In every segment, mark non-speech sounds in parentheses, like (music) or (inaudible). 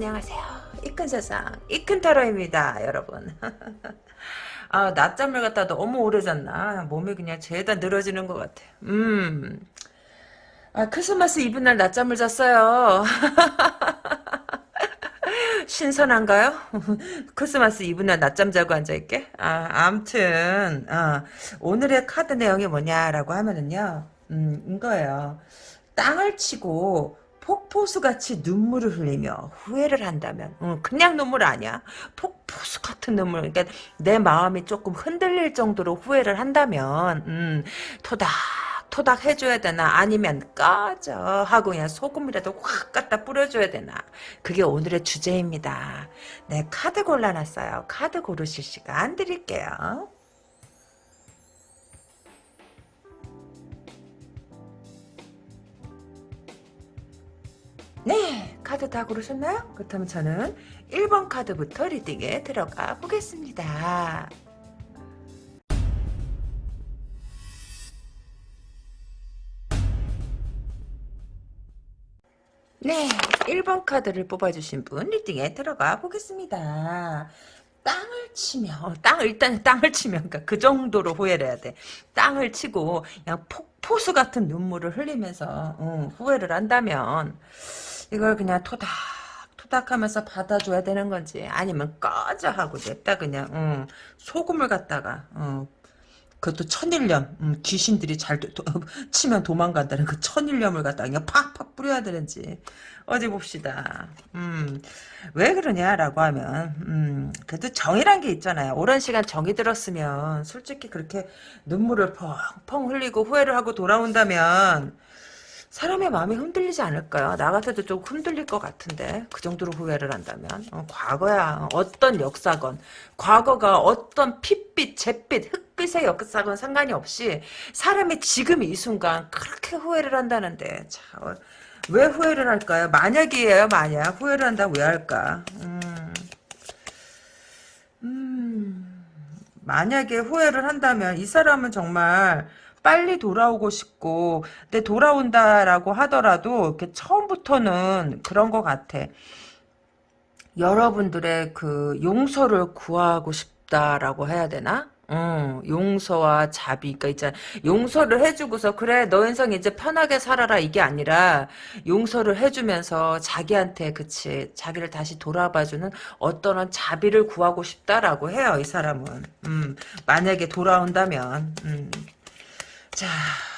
안녕하세요. 이큰 세상, 이큰 타로입니다, 여러분. (laughs) 아, 낮잠을 갖다 너무 오래 잤나? 몸이 그냥 죄다 늘어지는 것 같아. 음. 아, 크리스마스 이브 날 낮잠을 잤어요. (laughs) 신선한가요? (laughs) 크리스마스 이브 날 낮잠 자고 앉아있게? 아, 암튼, 어, 오늘의 카드 내용이 뭐냐라고 하면은요, 음, 이거예요. 땅을 치고, 폭포수같이 눈물을 흘리며 후회를 한다면 응, 그냥 눈물 아니야. 폭포수 같은 눈물 그러니까 내 마음이 조금 흔들릴 정도로 후회를 한다면 음, 토닥 토닥 해줘야 되나? 아니면 꺼져. 하고 그냥 소금이라도 확 갖다 뿌려줘야 되나? 그게 오늘의 주제입니다. 네 카드 골라놨어요. 카드 고르실 시간 드릴게요 네, 카드 다 고르셨나요? 그렇다면 저는 1번 카드부터 리딩에 들어가 보겠습니다. 네, 1번 카드를 뽑아주신 분 리딩에 들어가 보겠습니다. 땅을 치며 어, 땅 일단 땅을 치면 그러니까 그 정도로 후회를 해야 돼. 땅을 치고 그냥 폭포수 같은 눈물을 흘리면서 어, 후회를 한다면 이걸 그냥 토닥 토닥하면서 받아줘야 되는 건지 아니면 꺼져 하고 냅다 그냥 음, 소금을 갖다가 음, 그것도 천일염 음, 귀신들이 잘 도, 도, (laughs) 치면 도망간다는 그 천일염을 갖다가 그냥 팍팍 뿌려야 되는지 어디 봅시다. 음, 왜 그러냐라고 하면 음, 그래도 정이란 게 있잖아요. 오랜 시간 정이 들었으면 솔직히 그렇게 눈물을 펑펑 흘리고 후회를 하고 돌아온다면 사람의 마음이 흔들리지 않을까요? 나 같아도 좀 흔들릴 것 같은데 그 정도로 후회를 한다면? 어, 과거야. 어떤 역사건 과거가 어떤 핏빛 잿빛 흑빛의 역사건 상관이 없이 사람이 지금 이 순간 그렇게 후회를 한다는데 자, 어, 왜 후회를 할까요? 만약이에요 만약. 후회를 한다고 왜 할까? 음, 음. 만약에 후회를 한다면 이 사람은 정말 빨리 돌아오고 싶고 근데 돌아온다라고 하더라도 이렇게 처음부터는 그런 것 같아. 여러분들의 그 용서를 구하고 싶다라고 해야 되나? 어, 용서와 자비, 그니까 있잖아. 용서를 해주고서, 그래, 너 인생 이제 편하게 살아라, 이게 아니라, 용서를 해주면서 자기한테, 그치, 자기를 다시 돌아봐주는 어떤 자비를 구하고 싶다라고 해요, 이 사람은. 음, 만약에 돌아온다면, 음. 자,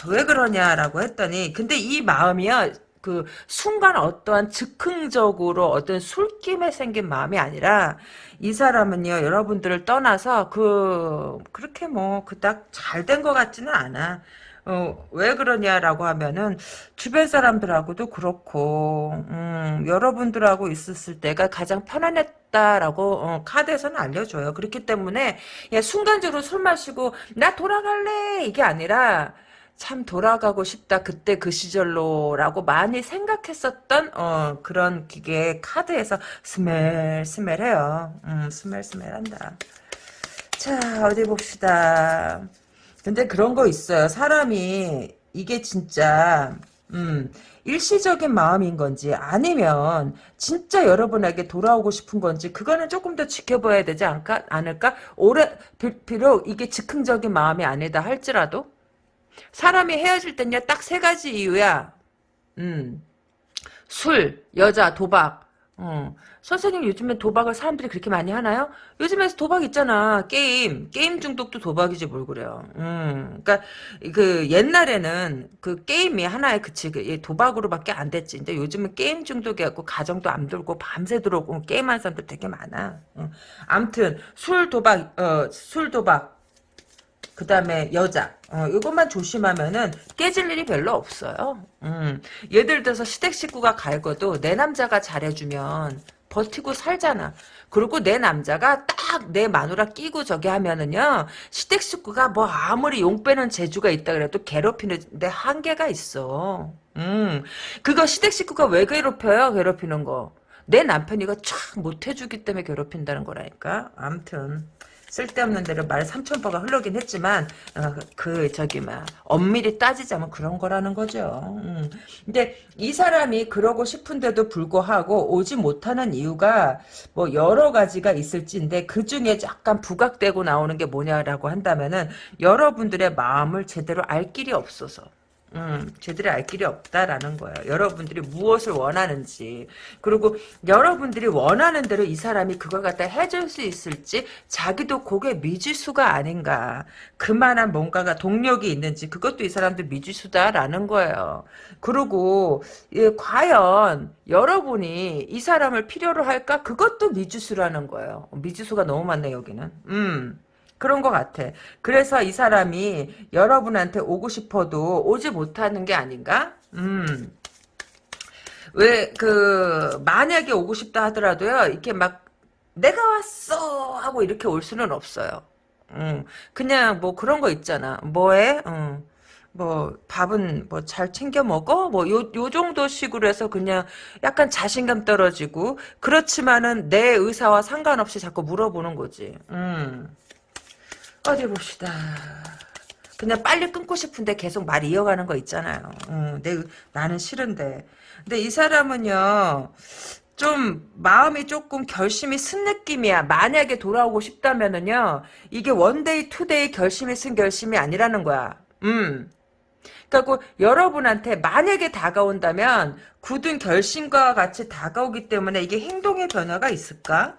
왜 그러냐라고 했더니, 근데 이 마음이요, 그, 순간 어떠한 즉흥적으로 어떤 술김에 생긴 마음이 아니라, 이 사람은요, 여러분들을 떠나서, 그, 그렇게 뭐, 그닥 잘 된 것 같지는 않아. 어, 왜 그러냐라고 하면은 주변 사람들하고도 그렇고 음, 여러분들하고 있었을 때가 가장 편안했다라고 어, 카드에서는 알려줘요. 그렇기 때문에 야, 순간적으로 술 마시고 나 돌아갈래 이게 아니라 참 돌아가고 싶다 그때 그 시절로라고 많이 생각했었던 어, 그런 기계 카드에서 스멜 스멜해요. 음, 스멜 스멜한다. 자 어디 봅시다. 근데 그런 거 있어요. 사람이 이게 진짜 음, 일시적인 마음인 건지 아니면 진짜 여러분에게 돌아오고 싶은 건지 그거는 조금 더 지켜봐야 되지 않을까? 않을까? 오래 비록 이게 즉흥적인 마음이 아니다 할지라도 사람이 헤어질 땐요 딱 세 가지 이유야. 음, 술, 여자, 도박. 어. 선생님 요즘에 도박을 사람들이 그렇게 많이 하나요? 요즘에 도박 있잖아. 게임. 게임 중독도 도박이지 뭘 그래요. 음. 그러니까 그 옛날에는 그 게임이 하나의 그치 그 도박으로밖에 안 됐지. 근데 요즘은 게임 중독이 갖고 가정도 안 돌고 밤새 들어오고 게임하는 사람들 되게 많아. 어. 암튼 술 도박 어, 술 도박 그 다음에 여자 어, 이것만 조심하면은 깨질 일이 별로 없어요. 음. 예를 들어서 시댁 식구가 갈거도 내 남자가 잘해주면 버티고 살잖아. 그리고 내 남자가 딱 내 마누라 끼고 저기 하면은요 시댁 식구가 뭐 아무리 용 빼는 재주가 있다 그래도 괴롭히는데 한계가 있어. 음 그거 시댁 식구가 왜 괴롭혀요? 괴롭히는 거. 내 남편이가 촥 못해주기 때문에 괴롭힌다는 거라니까. 암튼 쓸데없는 대로 말 삼천포가 흘러긴 했지만 어, 그 저기 막 엄밀히 따지자면 그런 거라는 거죠. 음. 근데 이 사람이 그러고 싶은데도 불구하고 오지 못하는 이유가 뭐 여러 가지가 있을지인데 그 중에 약간 부각되고 나오는 게 뭐냐라고 한다면은 여러분들의 마음을 제대로 알 길이 없어서. 음, 제대로 알 길이 없다라는 거예요. 여러분들이 무엇을 원하는지 그리고 여러분들이 원하는 대로 이 사람이 그걸 갖다 해줄 수 있을지 자기도 그게 미지수가 아닌가 그만한 뭔가가 동력이 있는지 그것도 이 사람도 미지수다라는 거예요. 그리고 예, 과연 여러분이 이 사람을 필요로 할까 그것도 미지수라는 거예요. 미지수가 너무 많네 여기는. 음. 그런 것 같아. 그래서 이 사람이 여러분한테 오고 싶어도 오지 못하는 게 아닌가? 음. 왜, 그, 만약에 오고 싶다 하더라도요, 이렇게 막, 내가 왔어! 하고 이렇게 올 수는 없어요. 음, 그냥 뭐 그런 거 있잖아. 뭐해? 음, 뭐, 밥은 뭐 잘 챙겨 먹어? 뭐, 요, 요 정도 식으로 해서 그냥 약간 자신감 떨어지고, 그렇지만은 내 의사와 상관없이 자꾸 물어보는 거지. 음. 어디 봅시다. 그냥 빨리 끊고 싶은데 계속 말 이어가는 거 있잖아요. 음, 내, 나는 싫은데. 근데 이 사람은요, 좀 마음이 조금 결심이 선 느낌이야. 만약에 돌아오고 싶다면은요, 이게 one day two day 결심이 선 결심이 아니라는 거야. 음. 그리고 여러분한테 만약에 다가온다면 굳은 결심과 같이 다가오기 때문에 이게 행동의 변화가 있을까?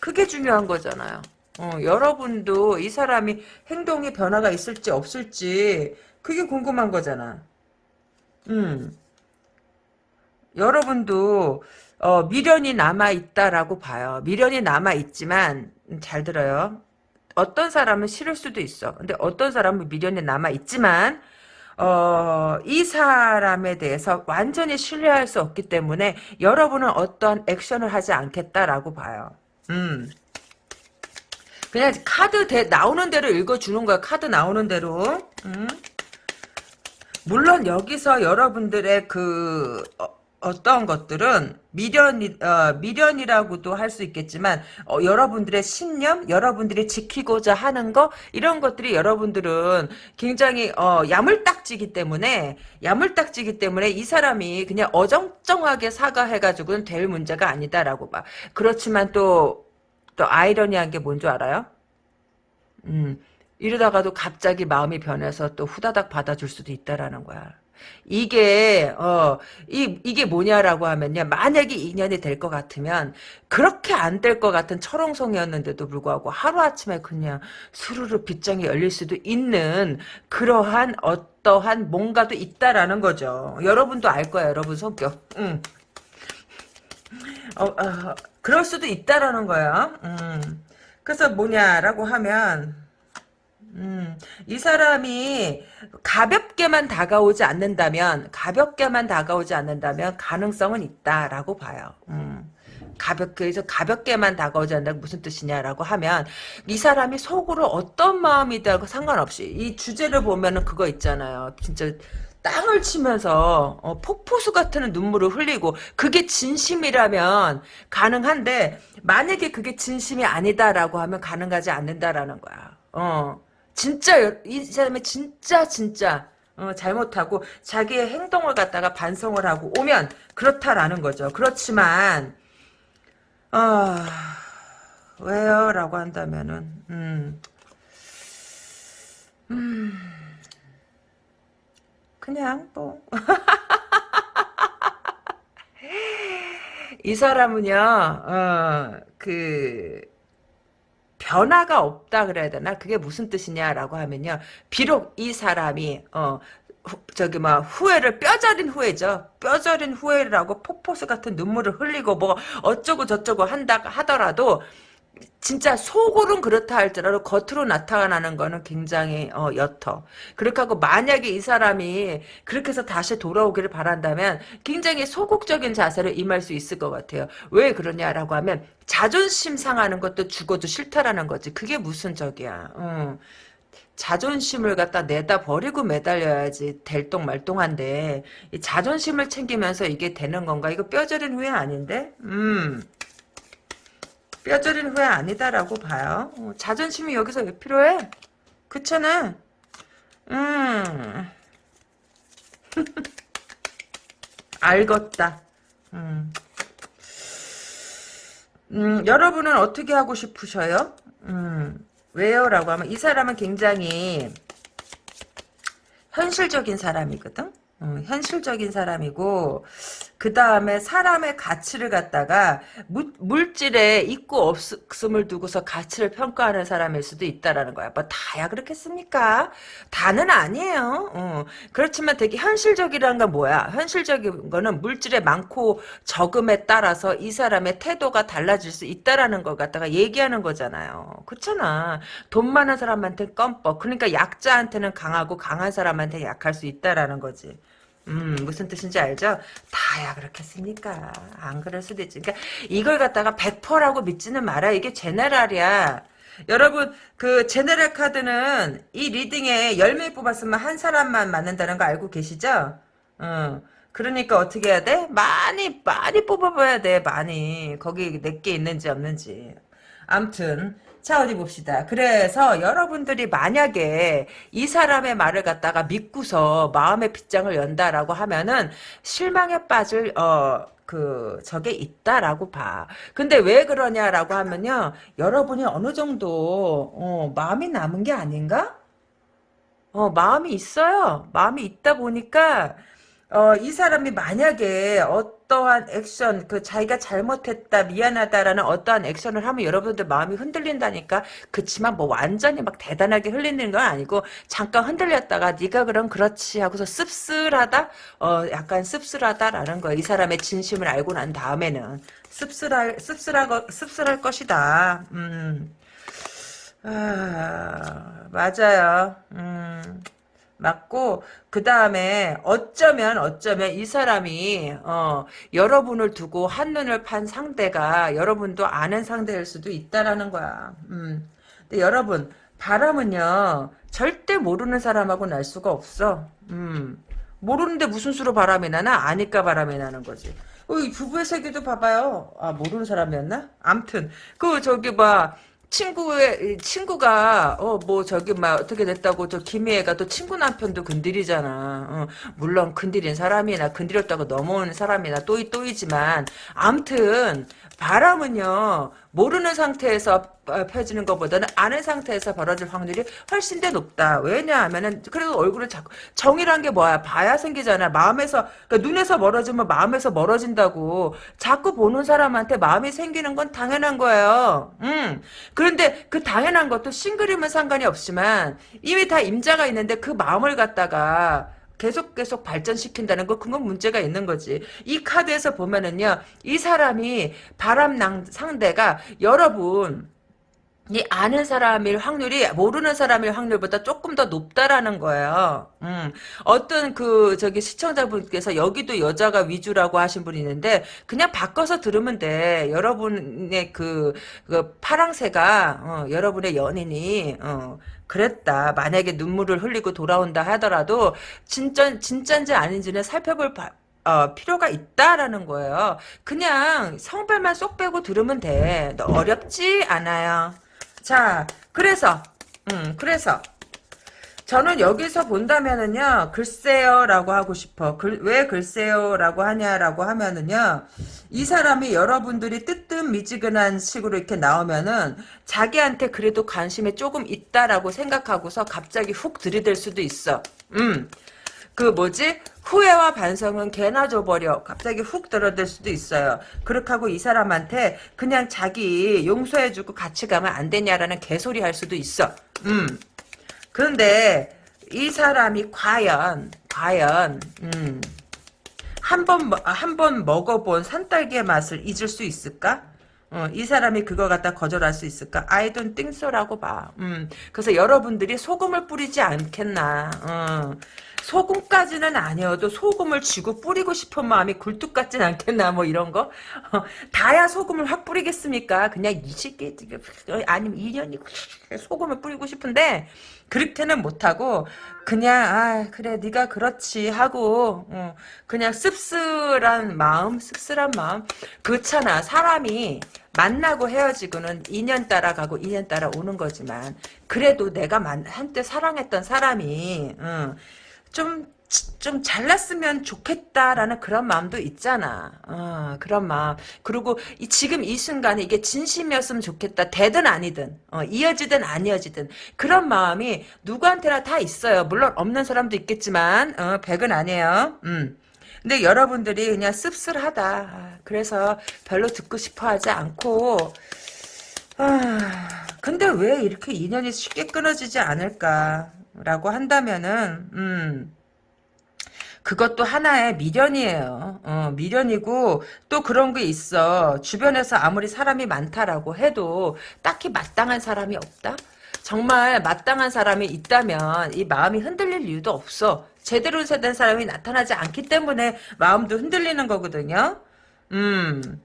그게 중요한 거잖아요. 어, 여러분도 이 사람이 행동에 변화가 있을지 없을지 그게 궁금한 거잖아. 음. 여러분도 어, 미련이 남아 있다라고 봐요. 미련이 남아 있지만 음, 잘 들어요. 어떤 사람은 싫을 수도 있어. 근데 어떤 사람은 미련이 남아 있지만 어, 이 사람에 대해서 완전히 신뢰할 수 없기 때문에 여러분은 어떠한 액션을 하지 않겠다라고 봐요. 음. 그냥 카드 대, 나오는 대로 읽어주는 거야. 카드 나오는 대로. 음. 물론 여기서 여러분들의 그 어, 떤 것들은 미련이 어, 미련이라고도 할 수 있겠지만 어, 여러분들의 신념, 여러분들이 지키고자 하는 거 이런 것들이 여러분들은 굉장히 어, 야물딱지기 때문에 야물딱지기 때문에 이 사람이 그냥 어정쩡하게 사과해가지고는 될 문제가 아니다라고 봐. 그렇지만 또 또 아이러니한 게 뭔 줄 알아요? 음, 이러다가도 갑자기 마음이 변해서 또 후다닥 받아줄 수도 있다라는 거야. 이게 어 이 이게 뭐냐라고 하면요. 만약에 인연이 될 것 같으면 그렇게 안 될 것 같은 철옹성이었는데도 불구하고 하루 아침에 그냥 수르르 빗장이 열릴 수도 있는 그러한 어떠한 뭔가도 있다라는 거죠. 여러분도 알 거야, 여러분 성격. 응. 어, 어, 그럴 수도 있다라는 거야. 음. 그래서 뭐냐라고 하면 음, 이 사람이 가볍게만 다가오지 않는다면 가볍게만 다가오지 않는다면 가능성은 있다라고 봐요. 음. 가볍게 해서 가볍게만 다가오지 않는다 무슨 뜻이냐라고 하면 이 사람이 속으로 어떤 마음이다 상관없이 이 주제를 보면은 그거 있잖아요. 진짜 땅을 치면서 어, 폭포수 같은 눈물을 흘리고 그게 진심이라면 가능한데 만약에 그게 진심이 아니다라고 하면 가능하지 않는다라는 거야. 어, 진짜 이 사람이 진짜 진짜 어, 잘못하고 자기의 행동을 갖다가 반성을 하고 오면 그렇다라는 거죠. 그렇지만 어, 왜요? 라고 한다면은 음, 음 그냥 뭐. (laughs) 이 사람은요, 어, 그, 변화가 없다 그래야 되나? 그게 무슨 뜻이냐라고 하면요. 비록 이 사람이, 어, 후, 저기 막 후회를 뼈저린 후회죠. 뼈저린 후회라고 폭포수 같은 눈물을 흘리고 뭐 어쩌고 저쩌고 한다 하더라도 진짜 속으로는 그렇다 할지라도 겉으로 나타나는 거는 굉장히 어, 옅어. 그렇게 하고 만약에 이 사람이 그렇게 해서 다시 돌아오기를 바란다면 굉장히 소극적인 자세로 임할 수 있을 것 같아요. 왜 그러냐라고 하면 자존심 상하는 것도 죽어도 싫다라는 거지. 그게 무슨 적이야. 어. 자존심을 갖다 내다 버리고 매달려야지 될똥말똥한데 자존심을 챙기면서 이게 되는 건가? 이거 뼈저린 후회 아닌데? 음. 뼈저린 후회 아니다라고 봐요. 어, 자존심이 여기서 왜 필요해? 그렇잖아. 음. (laughs) 알겠다. 음. 음, 여러분은 어떻게 하고 싶으셔요? 음, 왜요? 라고 하면 이 사람은 굉장히 현실적인 사람이거든? 음, 현실적인 사람이고 그 다음에 사람의 가치를 갖다가 물, 물질에 있고 없음을 두고서 가치를 평가하는 사람일 수도 있다라는 거야. 뭐 다야 그렇겠습니까? 다는 아니에요. 어. 그렇지만 되게 현실적이라는 건 뭐야? 현실적인 거는 물질의 많고 적음에 따라서 이 사람의 태도가 달라질 수 있다라는 걸 갖다가 얘기하는 거잖아요. 그렇잖아. 돈 많은 사람한테 껌뻑. 그러니까 약자한테는 강하고 강한 사람한테 약할 수 있다라는 거지. 음, 무슨 뜻인지 알죠? 다야 그렇겠습니까? 안 그럴 수도 있지. 그러니까 이걸 갖다가 100%라고 믿지는 마라. 이게 제네랄이야. 여러분 그 제네랄 카드는 이 리딩에 10명 뽑았으면 한 사람만 맞는다는 거 알고 계시죠? 어. 그러니까 어떻게 해야 돼? 많이 많이 뽑아봐야 돼. 많이. 거기 내게 있는지 없는지. 암튼 자 어디 봅시다. 그래서 여러분들이 만약에 이 사람의 말을 갖다가 믿고서 마음의 빗장을 연다라고 하면은 실망에 빠질 어. 그 저게 있다라고 봐. 근데 왜 그러냐라고 하면요. 여러분이 어느 정도 어, 마음이 남은 게 아닌가? 어, 마음이 있어요. 마음이 있다 보니까 어, 이 사람이 만약에 어 떠한 액션, 그 자기가 잘못했다, 미안하다라는 어떠한 액션을 하면 여러분들 마음이 흔들린다니까. 그치만 뭐 완전히 막 대단하게 흘리는 건 아니고 잠깐 흔들렸다가 네가 그럼 그렇지 하고서 씁쓸하다, 어, 약간 씁쓸하다라는 거야. 이 사람의 진심을 알고 난 다음에는 씁쓸할 씁쓸할 씁쓸할 것이다. 음, 아, 맞아요. 음. 맞고 그 다음에 어쩌면 어쩌면 이 사람이 어, 여러분을 두고 한눈을 판 상대가 여러분도 아는 상대일 수도 있다라는 거야. 음. 근데 여러분 바람은요 절대 모르는 사람하고 날 수가 없어. 음. 모르는데 무슨 수로 바람이 나나 아니까 바람이 나는 거지. 어, 이 부부의 세계도 봐봐요. 아 모르는 사람이었나? 암튼 그 저기 봐. 친구의 친구가 어 뭐 저기 막 어떻게 됐다고 저 김희애가 또 친구 남편도 건드리잖아. 어, 물론 건드린 사람이나 건드렸다고 넘어오는 사람이나 또이 또이지만 암튼 바람은요 모르는 상태에서 펴지는 것보다는 아는 상태에서 벌어질 확률이 훨씬 더 높다. 왜냐하면은 그래도 얼굴을 자꾸 정이란 게 뭐야? 봐야 생기잖아. 마음에서 그러니까 눈에서 멀어지면 마음에서 멀어진다고. 자꾸 보는 사람한테 마음이 생기는 건 당연한 거예요. 음. 그런데 그 당연한 것도 싱글이면 상관이 없지만 이미 다 임자가 있는데 그 마음을 갖다가 계속 계속 발전시킨다는 거 그건 문제가 있는 거지. 이 카드에서 보면은요. 이 사람이 바람 상대가 여러분 이 아는 사람일 확률이 모르는 사람일 확률보다 조금 더 높다라는 거예요. 음, 어떤 그 저기 시청자분께서 여기도 여자가 위주라고 하신 분이 있는데 그냥 바꿔서 들으면 돼. 여러분의 그, 그 파랑새가 어, 여러분의 연인이 어, 그랬다. 만약에 눈물을 흘리고 돌아온다 하더라도 진짜 진짜인지 아닌지는 살펴볼 바, 어, 필요가 있다라는 거예요. 그냥 성별만 쏙 빼고 들으면 돼. 어렵지 않아요. 자, 그래서, 음, 그래서, 저는 여기서 본다면은요, 글쎄요, 라고 하고 싶어. 글, 왜 글쎄요, 라고 하냐라고 하면은요, 이 사람이 여러분들이 뜨뜻 미지근한 식으로 이렇게 나오면은, 자기한테 그래도 관심이 조금 있다라고 생각하고서 갑자기 훅 들이댈 수도 있어. 음. 그 뭐지? 후회와 반성은 개나 줘버려. 갑자기 훅 들어들 수도 있어요. 그렇게 하고 이 사람한테 그냥 자기 용서해주고 같이 가면 안 되냐라는 개소리 할 수도 있어. 음. 그런데 이 사람이 과연, 과연, 음. 한 번, 한 번 먹어본 산딸기의 맛을 잊을 수 있을까? 어, 이 사람이 그거 갖다 거절할 수 있을까? Think so라고 봐. 음, 그래서 여러분들이 소금을 뿌리지 않겠나. 어. 소금까지는 아니어도 소금을 쥐고 뿌리고 싶은 마음이 굴뚝 같진 않겠나 뭐 이런 거? 어, 다야 소금을 확 뿌리겠습니까? 그냥 이 시기 아니면 2년이 소금을 뿌리고 싶은데 그렇게는 못하고 그냥 아 그래 네가 그렇지 하고 어, 그냥 씁쓸한 마음 씁쓸한 마음. 그렇잖아. 사람이 만나고 헤어지고는 2년 따라가고 2년 따라 오는 거지만 그래도 내가 만, 한때 사랑했던 사람이 어, 좀, 좀 잘났으면 좋겠다라는 그런 마음도 있잖아. 어, 그런 마음. 그리고 이, 지금 이 순간에 이게 진심이었으면 좋겠다. 되든 아니든, 어, 이어지든 안 이어지든. 그런 마음이 누구한테나 다 있어요. 물론 없는 사람도 있겠지만, 어, 백은 아니에요. 음. 근데 여러분들이 그냥 씁쓸하다. 아, 그래서 별로 듣고 싶어 하지 않고, 아, 근데 왜 이렇게 인연이 쉽게 끊어지지 않을까 라고 한다면은, 음, 그것도 하나의 미련이에요. 어, 미련이고 또 그런 게 있어. 주변에서 아무리 사람이 많다라고 해도 딱히 마땅한 사람이 없다? 정말 마땅한 사람이 있다면 이 마음이 흔들릴 이유도 없어. 제대로 된 사람이 나타나지 않기 때문에 마음도 흔들리는 거거든요. 음,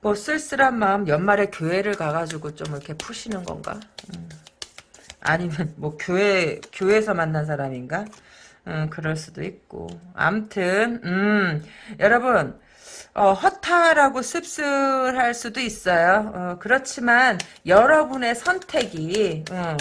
뭐 쓸쓸한 마음 연말에 교회를 가가지고 좀 이렇게 푸시는 건가? 음. 아니면 뭐 교회 교회에서 만난 사람인가? 음, 그럴 수도 있고. 암튼 음, 여러분 어, 허탈하고 씁쓸할 수도 있어요. 어, 그렇지만 여러분의 선택이 어,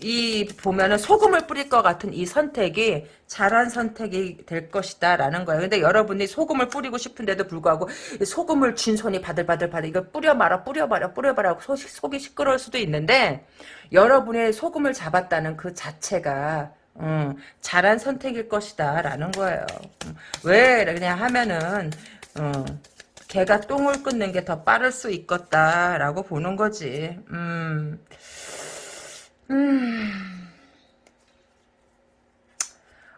이 보면은 소금을 뿌릴 것 같은 이 선택이 잘한 선택이 될 것이다 라는 거예요. 근데 여러분이 소금을 뿌리고 싶은데도 불구하고 소금을 쥔 손이 바들바들 바들 이거 뿌려 말아 뿌려 말아 뿌려 말아 속, 속이 시끄러울 수도 있는데 여러분의 소금을 잡았다는 그 자체가 음, 잘한 선택일 것이다 라는 거예요. 음, 왜 그냥 하면은 음, 개가 똥을 끊는 게 더 빠를 수 있겠다 라고 보는 거지. 음. 음.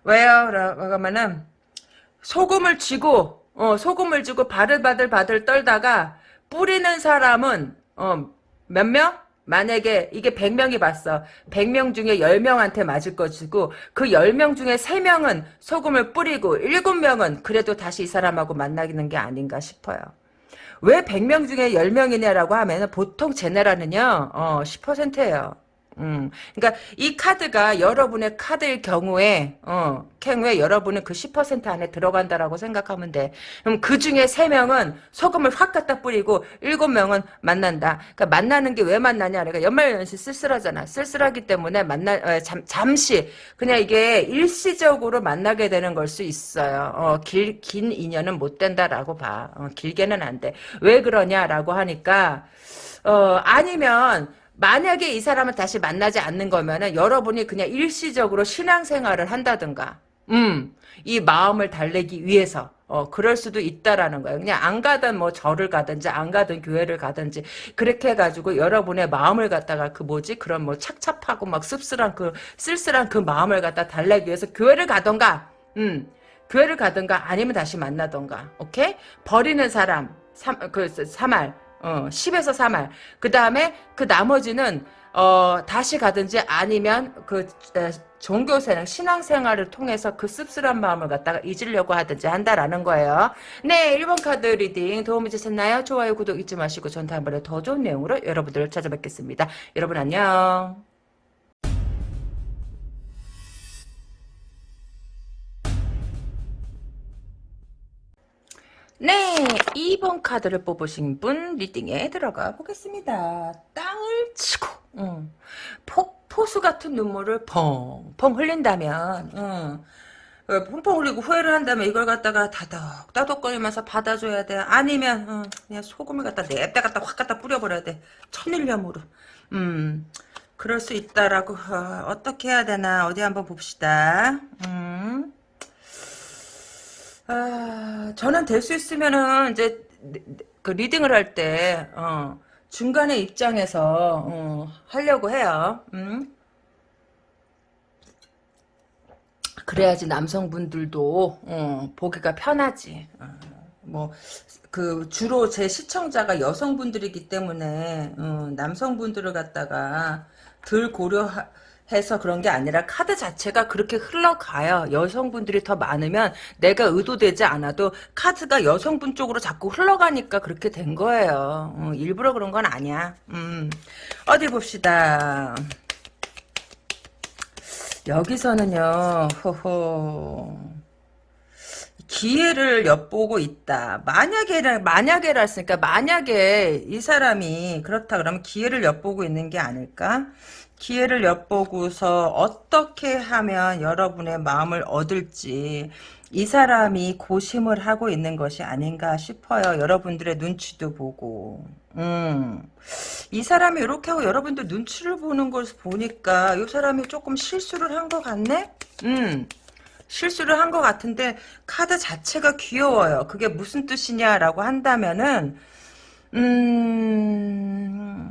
왜요? 그러면은 소금을 쥐고 어, 소금을 쥐고 바들바들 바들 떨다가 뿌리는 사람은 어, 몇 명? 만약에 이게 100명이 봤어. 100명 중에 10명한테 맞을 것이고 그 10명 중에 3명은 소금을 뿌리고 7명은 그래도 다시 이 사람하고 만나는 게 아닌가 싶어요. 왜 100명 중에 10명이냐라고 하면 보통 제네라는요. 어, 10%예요. 음, 그러니까 이 카드가 여러분의 카드일 경우에 어, 경우에 여러분은 그 10% 안에 들어간다라고 생각하면 돼. 그럼 그 중에 3명은 소금을 확 갖다 뿌리고 7명은 만난다. 그러니까 만나는 게 왜 만나냐? 그러니까 연말연시 쓸쓸하잖아. 쓸쓸하기 때문에 만나 어, 잠, 잠시 그냥 이게 일시적으로 만나게 되는 걸 수 있어요. 어, 길, 긴 인연은 못 된다라고 봐. 어, 길게는 안 돼. 왜 그러냐라고 하니까 어, 아니면 만약에 이 사람을 다시 만나지 않는 거면은 여러분이 그냥 일시적으로 신앙생활을 한다든가 음, 이 마음을 달래기 위해서 어, 그럴 수도 있다라는 거예요. 그냥 안 가든 뭐 절을 가든지 안 가든 교회를 가든지 그렇게 해가지고 여러분의 마음을 갖다가 그 뭐지 그런 뭐 착잡하고 막 씁쓸한 그 쓸쓸한 그 마음을 갖다 달래기 위해서 교회를 가던가 음, 교회를 가든가 아니면 다시 만나던가 오케이 버리는 사람 삼, 그 3할 어, 10에서 3할. 그 다음에 그 나머지는 어, 다시 가든지 아니면 그 에, 종교생활, 신앙생활을 통해서 그 씁쓸한 마음을 갖다가 잊으려고 하든지 한다라는 거예요. 네, 1번 카드 reading 도움이 되셨나요? 좋아요, 구독 잊지 마시고 전 다음번에 더 좋은 내용으로 여러분들을 찾아뵙겠습니다. 여러분 안녕. 네, 2번 카드를 뽑으신 분 reading에 들어가 보겠습니다. 땅을 치고 응. 포, 포수 같은 눈물을 펑펑 흘린다면 응. 어, 펑펑 흘리고 후회를 한다면 이걸 갖다가 다독 다독거리면서 받아줘야 돼. 아니면 응, 그냥 소금을 갖다 냅다 갖다 확 갖다 뿌려버려야 돼. 천일염으로. 음, 그럴 수 있다라고 어, 떻게 해야 되나 어디 한번 봅시다. 음. 아, 저는 될 수 있으면은 이제 그 리딩을 할 때, 어, 중간에 입장에서 어, 하려고 해요. 음? 그래야지 남성분들도 어, 보기가 편하지. 어, 뭐그 주로 제 시청자가 여성분들이기 때문에 어, 남성분들을 갖다가 덜 고려 해서 그런 게 아니라 카드 자체가 그렇게 흘러가요. 여성분들이 더 많으면 내가 의도되지 않아도 카드가 여성분 쪽으로 자꾸 흘러가니까 그렇게 된 거예요. 어, 일부러 그런 건 아니야. 음. 어디 봅시다. 여기서는요. 호호. 기회를 엿보고 있다. 만약에, 만약에라 했으니까, 만약에 이 사람이 그렇다 그러면 기회를 엿보고 있는 게 아닐까? 기회를 엿보고서 어떻게 하면 여러분의 마음을 얻을지, 이 사람이 고심을 하고 있는 것이 아닌가 싶어요. 여러분들의 눈치도 보고. 음. 이 사람이 이렇게 하고 여러분들 눈치를 보는 걸 보니까 이 사람이 조금 실수를 한 것 같네? 음. 실수를 한 것 같은데 카드 자체가 귀여워요. 그게 무슨 뜻이냐라고 한다면은 음...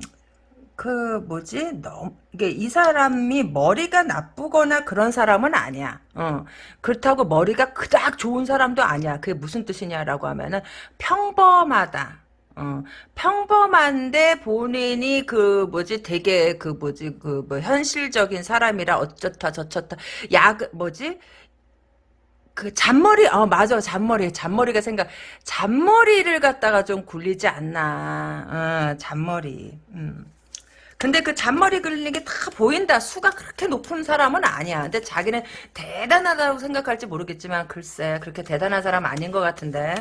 그 뭐지? 너무 이게 이 사람이 머리가 나쁘거나 그런 사람은 아니야. 어. 그렇다고 머리가 그닥 좋은 사람도 아니야. 그게 무슨 뜻이냐라고 하면은 평범하다. 어, 평범한데 본인이 그 뭐지 되게 그 뭐지 그 뭐 현실적인 사람이라 어쩌다 저쩌다 야 뭐지 그 잔머리 어 맞아 잔머리 잔머리가 생각 잔머리를 갖다가 좀 굴리지 않나 어, 잔머리 음. 근데 그 잔머리 굴리는 게 다 보인다. 수가 그렇게 높은 사람은 아니야. 근데 자기는 대단하다고 생각할지 모르겠지만 글쎄 그렇게 대단한 사람 아닌 것 같은데.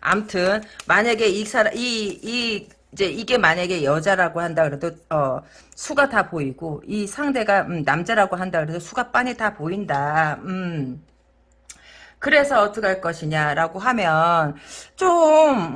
암튼 만약에 이 사람 이 이 이제 이게 만약에 여자라고 한다 그래도 어 수가 다 보이고 이 상대가 음, 남자라고 한다 그래도 수가 빤히 다 보인다. 음. 그래서 어떻게 할 것이냐라고 하면 좀,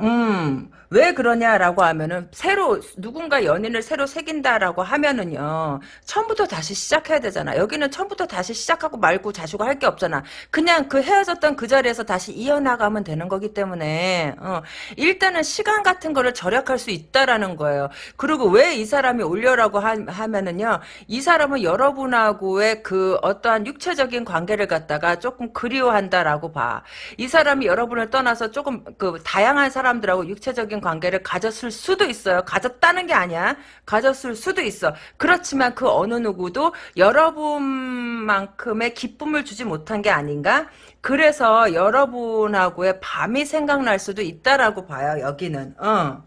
음, 왜 그러냐라고 하면은 새로 누군가 연인을 새로 새긴다라고 하면은요 처음부터 다시 시작해야 되잖아. 여기는 처음부터 다시 시작하고 말고 자시고 할 게 없잖아. 그냥 그 헤어졌던 그 자리에서 다시 이어나가면 되는 거기 때문에 어, 일단은 시간 같은 거를 절약할 수 있다라는 거예요. 그리고 왜 이 사람이 올려라고 하, 하면은요 이 사람은 여러분하고의 그 어떠한 육체적인 관계를 갖다가 조금 그리워한다라고 봐 이 사람이 여러분을 떠나서 조금 그 다양한 사람들하고 육체적인 관계를 가졌을 수도 있어요. 가졌다는 게 아니야. 가졌을 수도 있어. 그렇지만 그 어느 누구도 여러분만큼의 기쁨을 주지 못한 게 아닌가? 그래서 여러분하고의 밤이 생각날 수도 있다라고 봐요. 여기는. 어.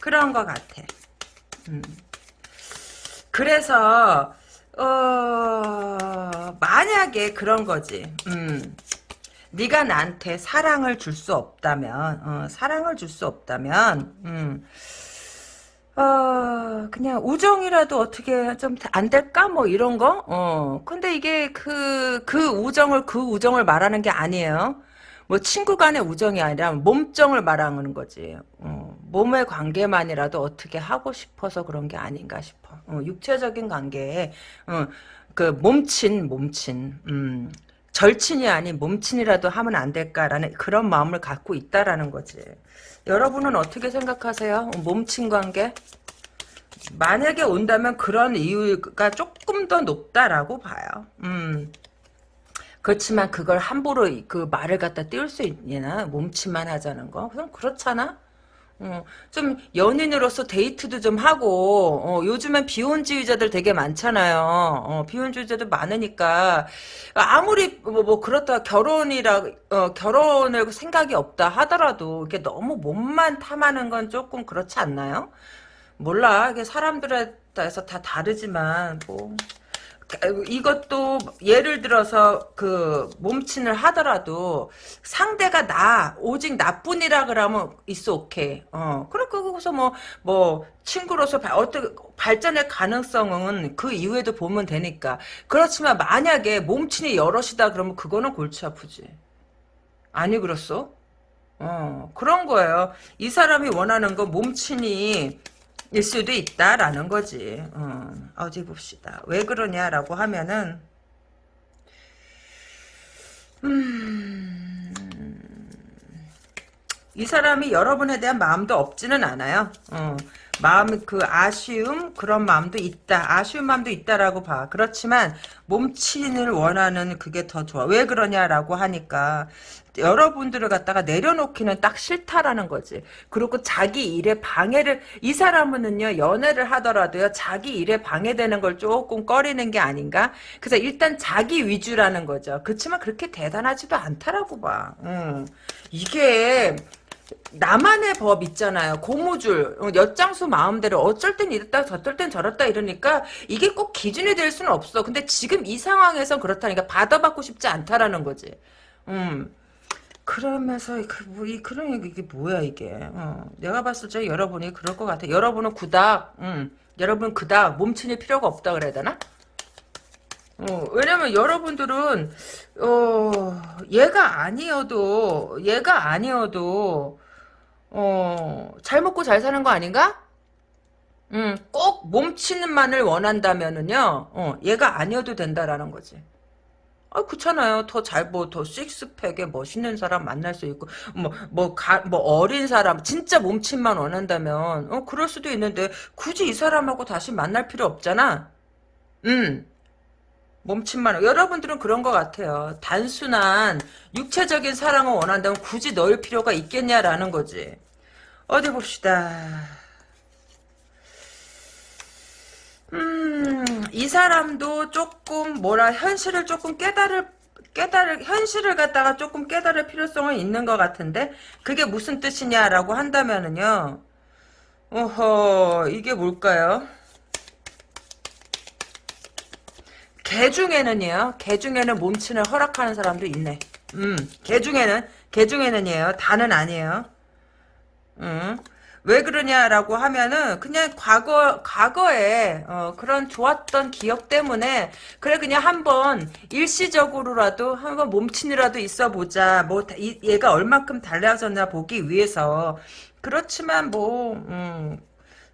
그런 것 같아. 음. 그래서 어 만약에 그런 거지. 음. 네가 나한테 사랑을 줄 수 없다면 어, 사랑을 줄 수 없다면 음, 어, 그냥 우정이라도 어떻게 좀 안 될까? 뭐 이런 거? 어, 근데 이게 그그 그 우정을 그 우정을 말하는 게 아니에요. 뭐 친구 간의 우정이 아니라 몸정을 말하는 거지. 어, 몸의 관계만이라도 어떻게 하고 싶어서 그런 게 아닌가 싶어. 어, 육체적인 관계에 어, 그 몸친 몸친 음, 절친이 아닌 몸친이라도 하면 안 될까라는 그런 마음을 갖고 있다라는 거지. 여러분은 어떻게 생각하세요? 몸친 관계? 만약에 온다면 그런 이유가 조금 더 높다라고 봐요. 음. 그렇지만 그걸 함부로 그 말을 갖다 띄울 수 있냐? 몸친만 하자는 거? 그럼 그렇잖아? 어, 좀 연인으로서 데이트도 좀 하고 어, 요즘엔 비혼주의자들 되게 많잖아요. 어, 비혼주의자들 많으니까 아무리 뭐, 뭐 그렇다 결혼이라 어, 결혼을 생각이 없다 하더라도 이게 너무 몸만 탐하는 건 조금 그렇지 않나요? 몰라. 이게 사람들에 따라서 다 다르지만 뭐 이것도 예를 들어서 그 몸친을 하더라도 상대가 나 오직 나뿐이라 그러면 있어 오케이 어 그렇게 거기서 뭐뭐 뭐 친구로서 발, 어떻게 발전의 가능성은 그 이후에도 보면 되니까. 그렇지만 만약에 몸친이 여럿이다 그러면 그거는 골치 아프지. 아니 그렇소 어 그런 거예요. 이 사람이 원하는 건 몸친이 일 수도 있다라는 거지. 어, 어디 봅시다. 왜 그러냐라고 하면은 음, 이 사람이 여러분에 대한 마음도 없지는 않아요. 어, 마음 그 아쉬움 그런 마음도 있다. 아쉬운 마음도 있다라고 봐. 그렇지만 몸친을 원하는 그게 더 좋아. 왜 그러냐라고 하니까 여러분들을 갖다가 내려놓기는 딱 싫다라는 거지. 그리고 자기 일에 방해를 이 사람은요 연애를 하더라도요 자기 일에 방해되는 걸 조금 꺼리는 게 아닌가. 그래서 일단 자기 위주라는 거죠. 그렇지만 그렇게 대단하지도 않다라고 봐. 음. 이게 나만의 법 있잖아요. 고무줄, 어, 엿장수 마음대로 어쩔 땐 이랬다 저쩔 땐 저랬다 이러니까 이게 꼭 기준이 될 수는 없어. 근데 지금 이 상황에서 그렇다니까 받아받고 싶지 않다라는 거지. 음. 그러면서 그, 뭐, 이, 그런 이게 뭐야 이게. 어. 내가 봤을 때 여러분이 그럴 것 같아. 여러분은 그닥, 음, 여러분 그닥 몸치일 필요가 없다 그래야 되나? 어, 왜냐면 여러분들은 어, 얘가 아니어도 얘가 아니어도 어, 잘 먹고 잘 사는 거 아닌가? 음, 꼭 몸치는 만을 원한다면은요, 어, 얘가 아니어도 된다라는 거지. 아, 그렇잖아요. 더 잘, 뭐, 더 식스팩에 멋있는 사람 만날 수 있고, 뭐, 뭐, 가, 뭐, 어린 사람, 진짜 몸친만 원한다면, 어, 그럴 수도 있는데, 굳이 이 사람하고 다시 만날 필요 없잖아? 음. 몸짓만 여러분들은 그런 것 같아요. 단순한 육체적인 사랑을 원한다면 굳이 넣을 필요가 있겠냐라는 거지. 어디 봅시다. 음, 이 사람도 조금 뭐라 현실을 조금 깨달을 깨달을 현실을 갖다가 조금 깨달을 필요성은 있는 것 같은데 그게 무슨 뜻이냐라고 한다면은요. 어허 이게 뭘까요? 개 중에는요. 개 중에는 몸친을 허락하는 사람도 있네. 음, 개 중에는 개 중에는이에요. 다는 아니에요. 음. 왜 그러냐라고 하면은 그냥 과거 과거에 어, 그런 좋았던 기억 때문에 그래 그냥 한번 일시적으로라도 한번 몸친이라도 있어 보자 뭐 이, 얘가 얼마큼 달라졌나 보기 위해서 그렇지만 뭐 음,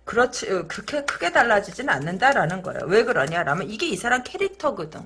그렇지 어, 그렇게 크게 달라지진 않는다라는 거예요. 왜 그러냐라면 이게 이 사람 캐릭터거든.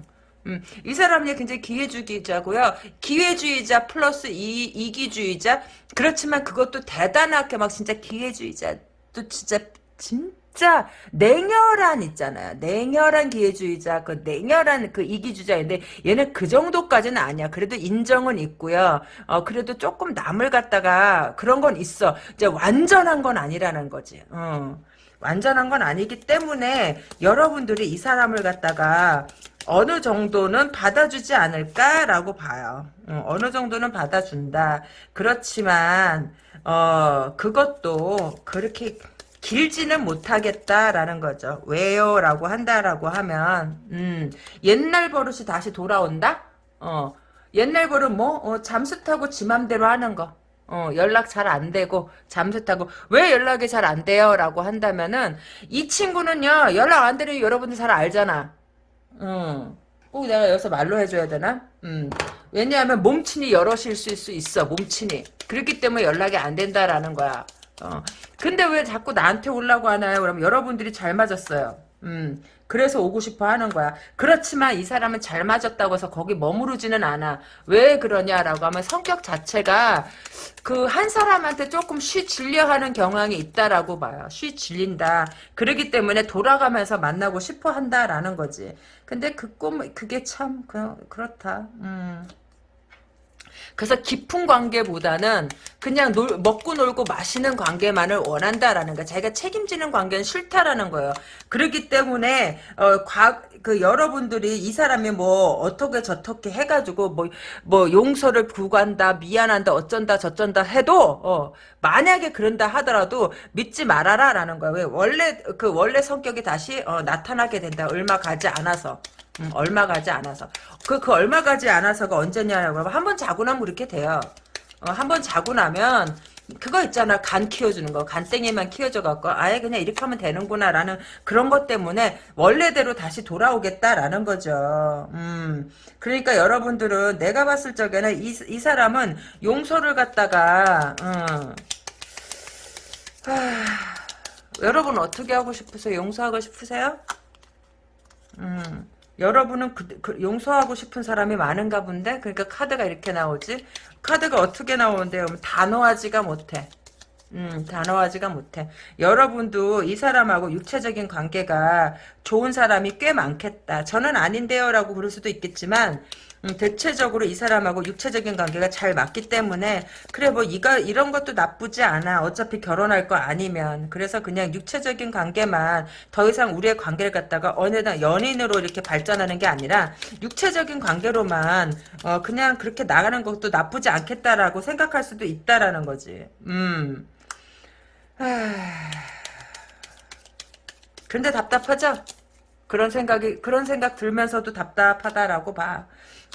음, 이 사람이 굉장히 기회주의자고요. 기회주의자 플러스 이, 이기주의자. 그렇지만 그것도 대단하게 막 진짜 기회주의자. 또 진짜 진 짜 냉혈한 있잖아요. 냉혈한 기회주의자, 그 냉혈한 그 이기주의자인데 얘는 그 정도까지는 아니야. 그래도 인정은 있고요. 어 그래도 조금 남을 갖다가 그런 건 있어. 이제 완전한 건 아니라는 거지. 어. 완전한 건 아니기 때문에 여러분들이 이 사람을 갖다가 어느 정도는 받아주지 않을까라고 봐요. 어, 느 정도는 받아준다. 그렇지만 어 그것도 그렇게 길지는 못하겠다라는 거죠. 왜요? 라고 한다라고 하면 음, 옛날 버릇이 다시 돌아온다? 어, 옛날 버릇 뭐? 어, 잠수 타고 지 맘대로 하는 거. 어, 연락 잘 안 되고 잠수 타고 왜 연락이 잘 안 돼요? 라고 한다면은 이 친구는요 연락 안 되는 여러분들 잘 알잖아 음, 꼭 내가 여기서 말로 해줘야 되나? 음, 왜냐하면 몸친이 여럿일 수 있어 몸친이 그렇기 때문에 연락이 안 된다라는 거야 어. 근데 왜 자꾸 나한테 오려고 하나요? 그럼 여러분들이 잘 맞았어요. 음, 그래서 오고 싶어 하는 거야. 그렇지만 이 사람은 잘 맞았다고 해서 거기 머무르지는 않아. 왜 그러냐라고 하면 성격 자체가 그 한 사람한테 조금 쉬 질려 하는 경향이 있다라고 봐요. 쉬 질린다. 그러기 때문에 돌아가면서 만나고 싶어 한다라는 거지. 근데 그 꿈, 그게 참, 그, 그렇다. 음. 그래서 깊은 관계보다는 그냥 놀, 먹고 놀고 마시는 관계만을 원한다라는 거. 자기가 책임지는 관계는 싫다라는 거예요. 그렇기 때문에 어, 과, 그 여러분들이 이 사람이 뭐 어떻게 저떻게 해가지고 뭐 뭐 용서를 구간다 미안한다 어쩐다 저쩐다 해도 어, 만약에 그런다 하더라도 믿지 말아라라는 거예요. 왜 원래 그 원래 성격이 다시 어, 나타나게 된다. 얼마 가지 않아서. 음, 얼마 가지 않아서. 그, 그 얼마 가지 않아서가 언제냐라고 하면 한 번 자고 나면 그렇게 돼요. 어, 한 번 자고 나면 그거 있잖아. 간 키워주는 거. 간땡이만 키워줘 갖고 아예 그냥 이렇게 하면 되는구나 라는 그런 것 때문에 원래대로 다시 돌아오겠다라는 거죠. 음. 그러니까 여러분들은 내가 봤을 적에는 이, 이 사람은 용서를 갖다가 음, 하, 여러분 어떻게 하고 싶으세요? 용서하고 싶으세요? 음 여러분은 그, 그 용서하고 싶은 사람이 많은가 본데 그러니까 카드가 이렇게 나오지 카드가 어떻게 나오는데요 단호하지가 못해 음, 단호하지가 못해. 여러분도 이 사람하고 육체적인 관계가 좋은 사람이 꽤 많겠다. 저는 아닌데요 라고 그럴 수도 있겠지만 음, 대체적으로 이 사람하고 육체적인 관계가 잘 맞기 때문에 그래 뭐 이가 이런 것도 나쁘지 않아. 어차피 결혼할 거 아니면. 그래서 그냥 육체적인 관계만 더 이상 우리의 관계를 갖다가 어느덧 연인으로 이렇게 발전하는 게 아니라 육체적인 관계로만 어 그냥 그렇게 나가는 것도 나쁘지 않겠다라고 생각할 수도 있다라는 거지. 음. 근데 답답하죠? 그런 생각이 그런 생각 들면서도 답답하다라고 봐.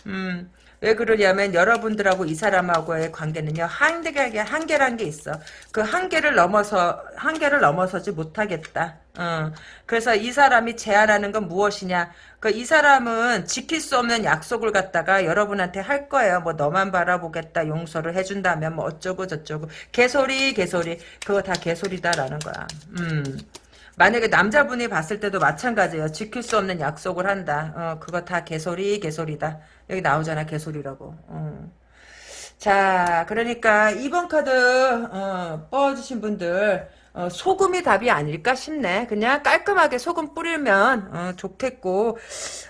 음. 왜 그러냐면 여러분들하고 이 사람하고의 관계는요 한계가 한계란 게 있어 그 한계를 넘어서 한계를 넘어서지 못하겠다 어. 그래서 이 사람이 제안하는 건 무엇이냐 그 이 사람은 지킬 수 없는 약속을 갖다가 여러분한테 할 거예요 뭐 너만 바라보겠다 용서를 해준다면 뭐 어쩌고 저쩌고 개소리 개소리 그거 다 개소리다라는 거야 음. 만약에 남자분이 봤을 때도 마찬가지예요. 지킬 수 없는 약속을 한다. 어, 그거 다 개소리, 개소리다. 여기 나오잖아, 개소리라고. 어. 자, 그러니까 2번 카드 어, 뽑아주신 분들 어, 소금이 답이 아닐까 싶네. 그냥 깔끔하게 소금 뿌리면 어, 좋겠고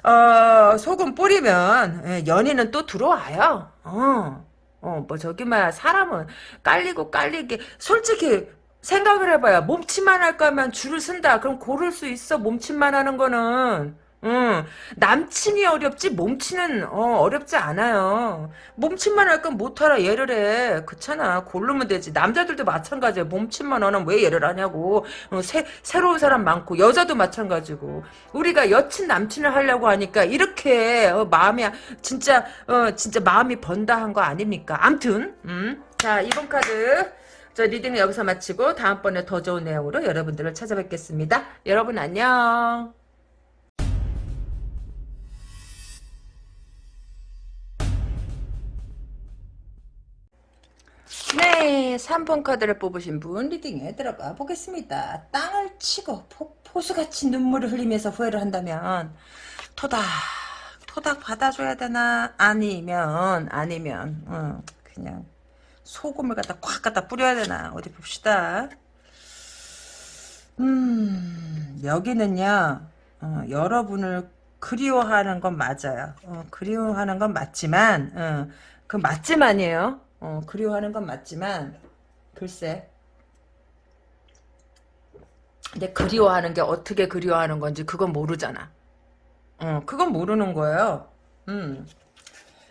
어, 소금 뿌리면 예, 연인은 또 들어와요. 어, 어, 뭐 저기 막 사람은 깔리고 깔리게 솔직히 생각을 해봐요. 몸치만 할 거면 줄을 쓴다. 그럼 고를 수 있어. 몸치만 하는 거는. 응. 남친이 어렵지 몸치는 어, 렵지 않아요. 몸친만 할 건 못하라 얘를 해. 그렇잖아. 고르면 되지. 남자들도 마찬가지야. 몸친만 하면 왜 얘를 하냐고. 어, 새, 새로운 사람 많고 여자도 마찬가지고. 우리가 여친 남친을 하려고 하니까 이렇게 어, 마음이 진짜 어, 진짜 마음이 번다한 거 아닙니까? 암튼 음. 자 이번 카드 저 reading을 여기서 마치고 다음번에 더 좋은 내용으로 여러분들을 찾아뵙겠습니다. 여러분 안녕. 네, 3번 카드를 뽑으신 분 reading에 들어가 보겠습니다. 땅을 치고 포, 포수같이 눈물을 흘리면서 후회를 한다면 토닥 토닥 받아줘야 되나 아니면 아니면 어, 그냥 소금을 갖다 꽉 갖다 뿌려야 되나? 어디 봅시다. 음 여기는요 어, 여러분을 그리워하는 건 맞아요. 어, 그리워하는 건 맞지만 어, 그 맞지만이에요. 어, 그리워하는 건 맞지만 글쎄. 근데 그리워하는 게 어떻게 그리워하는 건지 그건 모르잖아. 어, 그건 모르는 거예요. 음.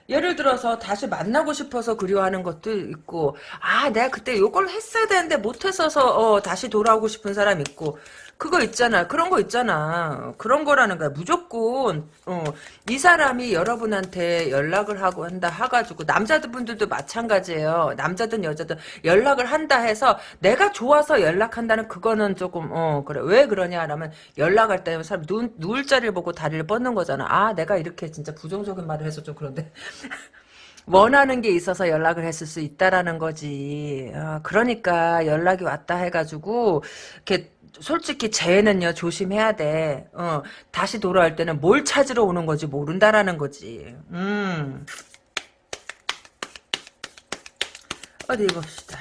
예를 들어서 다시 만나고 싶어서 그리워하는 것도 있고 아 내가 그때 요걸 했어야 되는데 못했어서 어, 다시 돌아오고 싶은 사람 있고 그거 있잖아. 그런 거 있잖아. 그런 거라는 거야. 무조건 어, 이 사람이 여러분한테 연락을 하고 한다 해가지고 남자분들도 마찬가지예요. 남자든 여자든 연락을 한다 해서 내가 좋아서 연락한다는 그거는 조금 어 그래. 왜 그러냐라면 연락할 때 사람 누, 누울 자리를 보고 다리를 뻗는 거잖아. 아 내가 이렇게 진짜 부정적인 말을 해서 좀 그런데 (laughs) 원하는 게 있어서 연락을 했을 수 있다라는 거지. 어, 그러니까 연락이 왔다 해가지고 이렇게 솔직히 쟤는요 조심해야 돼. 어, 다시 돌아올 때는 뭘 찾으러 오는 거지 모른다라는 거지. 음. 어디 봅시다.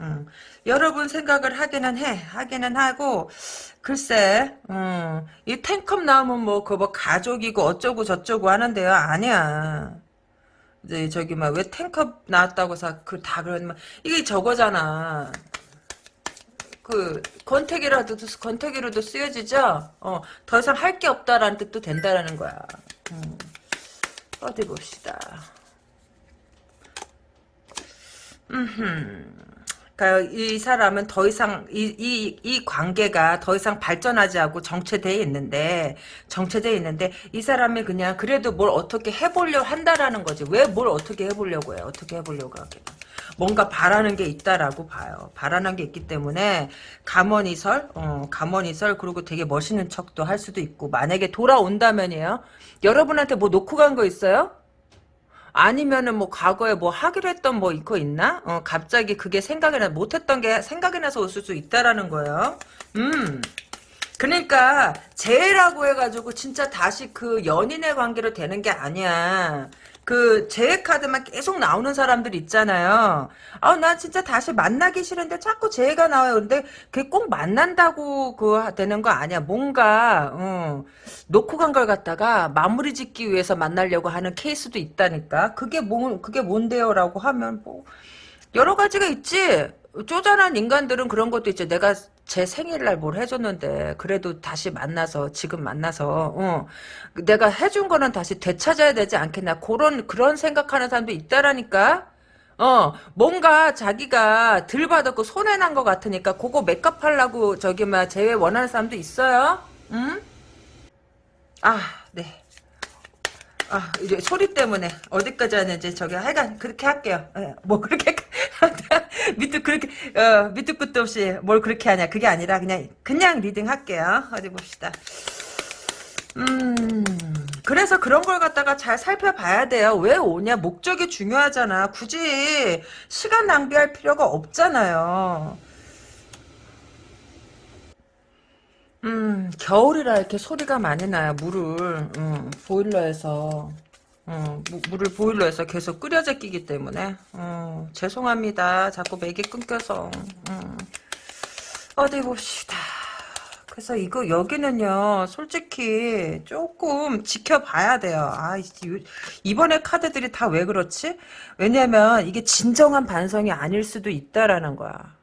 음. 여러분 생각을 하기는 해. 하기는 하고 글쎄, 음, 이 탱컵 나오면 뭐, 그거 뭐 가족이고 어쩌고 저쩌고 하는데요. 아니야. 이제 저기 막 왜 탱컵 나왔다고 해서 그다 그러면 이게 저거잖아. 그 권태기라도 권태기로도 쓰여지죠. 어, 더 이상 할 게 없다라는 뜻도 된다라는 거야. 음. 어디 봅시다. 음. 그러니까 이 사람은 더 이상 이, 이, 이 관계가 더 이상 발전하지 않고 정체되어 있는데 정체되어 있는데 이 사람이 그냥 그래도 뭘 어떻게 해보려 한다라는 거지 왜 뭘 어떻게 해보려고 해 어떻게 해보려고 하게 뭔가 바라는 게 있다라고 봐요. 바라는 게 있기 때문에 감언이설, 어, 감언이설 그리고 되게 멋있는 척도 할 수도 있고 만약에 돌아온다면이에요. 여러분한테 뭐 놓고 간 거 있어요? 아니면은 뭐 과거에 뭐 하기로 했던 뭐 이거 있나? 어, 갑자기 그게 생각이 나 못했던 게 생각이 나서 올을 수 있다라는 거예요. 음. 그러니까 재라고 해가지고 진짜 다시 그 연인의 관계로 되는 게 아니야. 그 재회 카드만 계속 나오는 사람들 있잖아요. 아, 나 진짜 다시 만나기 싫은데 자꾸 재회가 나와요. 근데 그게 꼭 만난다고 그 되는 거 아니야. 뭔가 어, 놓고 간 걸 갖다가 마무리 짓기 위해서 만나려고 하는 케이스도 있다니까. 그게 뭐 그게 뭔데요라고 하면 뭐 여러 가지가 있지. 쪼잔한 인간들은 그런 것도 있지. 내가 제 생일날 뭘 해줬는데 그래도 다시 만나서 지금 만나서 어, 내가 해준 거는 다시 되찾아야 되지 않겠나 그런 그런 생각하는 사람도 있다라니까. 어 뭔가 자기가 들 받았고 손해 난 것 같으니까 그거 하려고 저기 막 재회 원하는 사람도 있어요. 응? 아 네. 아, 이제 소리 때문에 어디까지 하는지 저기 하여간 그렇게 할게요. 예, 뭐 그렇게 (laughs) 밑도 그렇게 어, 밑도 끝도 없이 뭘 그렇게 하냐 그게 아니라 그냥 그냥 reading 할게요. 어디 봅시다. 음 그래서 그런 걸 갖다가 잘 살펴봐야 돼요. 왜 오냐 목적이 중요하잖아. 굳이 시간 낭비할 필요가 없잖아요. 음, 겨울이라 이렇게 소리가 많이 나요. 물을, 음, 보일러에서, 음, 무, 물을 보일러에서 계속 끓여 제끼기 때문에, 음, 죄송합니다. 자꾸 맥이 끊겨서, 음, 어디 봅시다. 그래서 이거, 여기는요, 솔직히 조금 지켜봐야 돼요. 아, 이번에 카드들이 다 왜 그렇지? 왜냐면 이게 진정한 반성이 아닐 수도 있다라는 거야.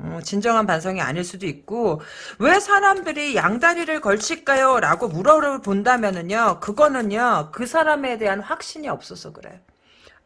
어, 진정한 반성이 아닐 수도 있고 왜 사람들이 양다리를 걸칠까요? 라고 물어본다면은요 그거는요 그 사람에 대한 확신이 없어서 그래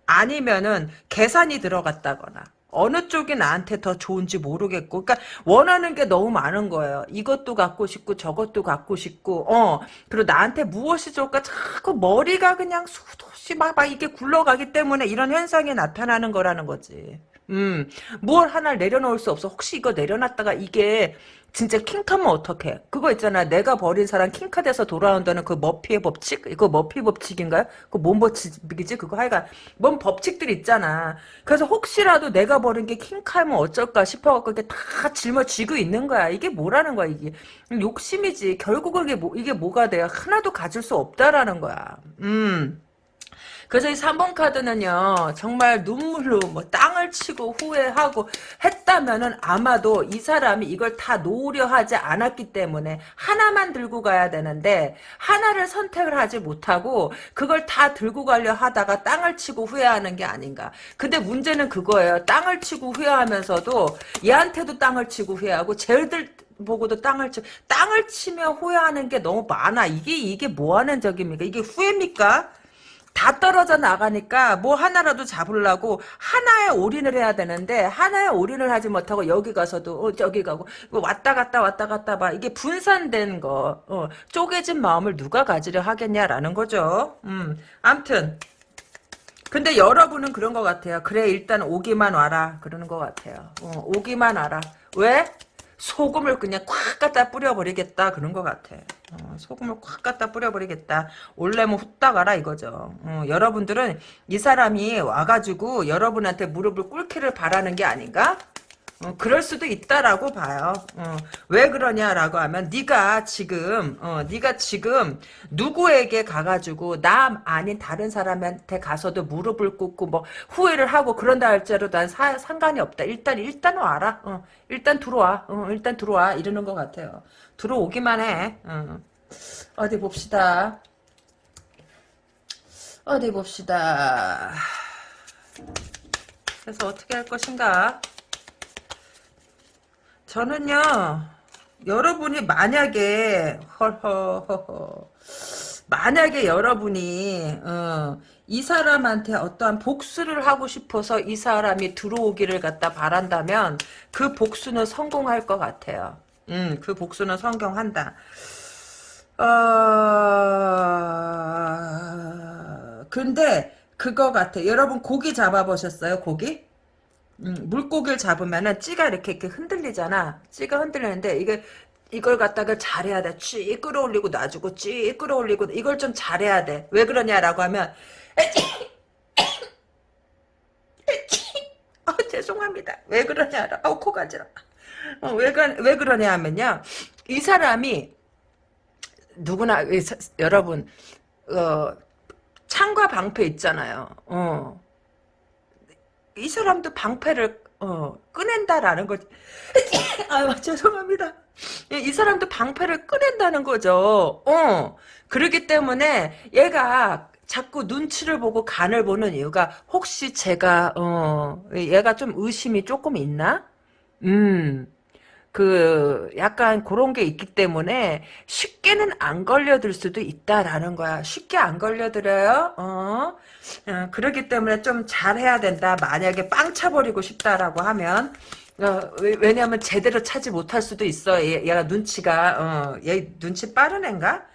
아니면은 계산이 들어갔다거나 어느 쪽이 나한테 더 좋은지 모르겠고 그러니까 원하는 게 너무 많은 거예요. 이것도 갖고 싶고 저것도 갖고 싶고 어 그리고 나한테 무엇이 좋을까? 자꾸 머리가 그냥 수도시 막, 막 이게 굴러가기 때문에 이런 현상이 나타나는 거라는 거지 음, 뭘 하나를 내려놓을 수 없어. 혹시 이거 내려놨다가 이게 진짜 킹카면 어떡해? 그거 있잖아. 내가 버린 사람 킹카 돼서 돌아온다는 그 머피의 법칙? 이거 머피 법칙인가요? 그뭔 법칙이지? 그거 하여간 뭔 법칙들 있잖아. 그래서 혹시라도 내가 버린 게 킹카면 어쩔까 싶어갖고 이게 다 짊어지고 있는 거야. 이게 뭐라는 거야, 이게. 욕심이지. 결국은 이게 뭐, 이게 뭐가 돼요? 하나도 가질 수 없다라는 거야. 음. 그래서 이 3번 카드는요 정말 눈물로 뭐 땅을 치고 후회하고 했다면은 아마도 이 사람이 이걸 다 놓으려 하지 않았기 때문에 하나만 들고 가야 되는데 하나를 선택을 하지 못하고 그걸 다 들고 가려 하다가 땅을 치고 후회하는 게 아닌가. 근데 문제는 그거예요. 땅을 치고 후회하면서도 얘한테도 땅을 치고 후회하고 쟤들 보고도 땅을 치 땅을 치며 후회하는 게 너무 많아. 이게 이게 뭐 하는 적입니까? 이게 후회입니까 다 떨어져 나가니까 뭐 하나라도 잡으려고 하나에 올인을 해야 되는데 하나에 올인을 하지 못하고 여기 가서도 어, 저기 가고 왔다 갔다 왔다 갔다 봐 이게 분산된 거 어, 쪼개진 마음을 누가 가지려 하겠냐라는 거죠. 음, 암튼 근데 여러분은 그런 것 같아요. 그래 일단 오기만 와라 그러는 것 같아요. 어, 오기만 와라. 왜? 소금을 그냥 콱 갖다 뿌려버리겠다 그런 것 같아. 어, 소금을 콱 갖다 뿌려버리겠다. 올래면 후딱 가라 이거죠. 어, 여러분들은 이 사람이 와가지고 여러분한테 무릎을 꿇기를 바라는 게 아닌가? 어, 그럴 수도 있다라고 봐요. 어, 왜 그러냐라고 하면 네가 지금 어, 네가 지금 누구에게 가가지고 나 아닌 다른 사람한테 가서도 무릎을 꿇고 뭐 후회를 하고 그런다 할지라도 난 사, 상관이 없다. 일단 일단 와라. 어, 일단 들어와. 어, 일단 들어와. 이러는 것 같아요. 들어오기만 해. 어. 어디 봅시다. 어디 봅시다. 그래서 어떻게 할 것인가? 저는요 여러분이 만약에 허허허허 만약에 여러분이 어, 이 사람한테 어떠한 복수를 하고 싶어서 이 사람이 들어오기를 갖다 바란다면 그 복수는 성공할 것 같아요. 음, 그 복수는 성공한다. 어... 근데 그거 같아. 여러분 고기 잡아보셨어요? 고기? 음, 물고기를 잡으면은 찌가 이렇게, 이렇게 흔들리잖아. 찌가 흔들리는데 이게 이걸 갖다가 잘해야 돼. 찌 끌어올리고 놔주고 찌 끌어올리고 이걸 좀 잘해야 돼. 왜 그러냐라고 하면 어, (coughs) 죄송합니다. 왜 그러냐. 어, 코 가지러. 어, 왜, 왜 그러냐 하면요. 이 사람이 누구나 여러분 어, 창과 방패 있잖아요. 어. 이 사람도 방패를 어, 꺼낸다라는 거지. (coughs) 아 죄송합니다. 이 사람도 방패를 꺼낸다는 거죠. 어. 그러기 때문에 얘가 자꾸 눈치를 보고 간을 보는 이유가 혹시 제가 어 얘가 좀 의심이 조금 있나? 음. 그 약간 그런 게 있기 때문에 쉽게는 안 걸려들 수도 있다라는 거야. 쉽게 안 걸려들어요. 어. 어 그렇기 때문에 좀 잘해야 된다. 만약에 빵 차버리고 싶다라고 하면 어, 왜, 냐면 제대로 차지 못할 수도 있어. 얘, 가 눈치가 어, 얘 눈치 빠른 앤가?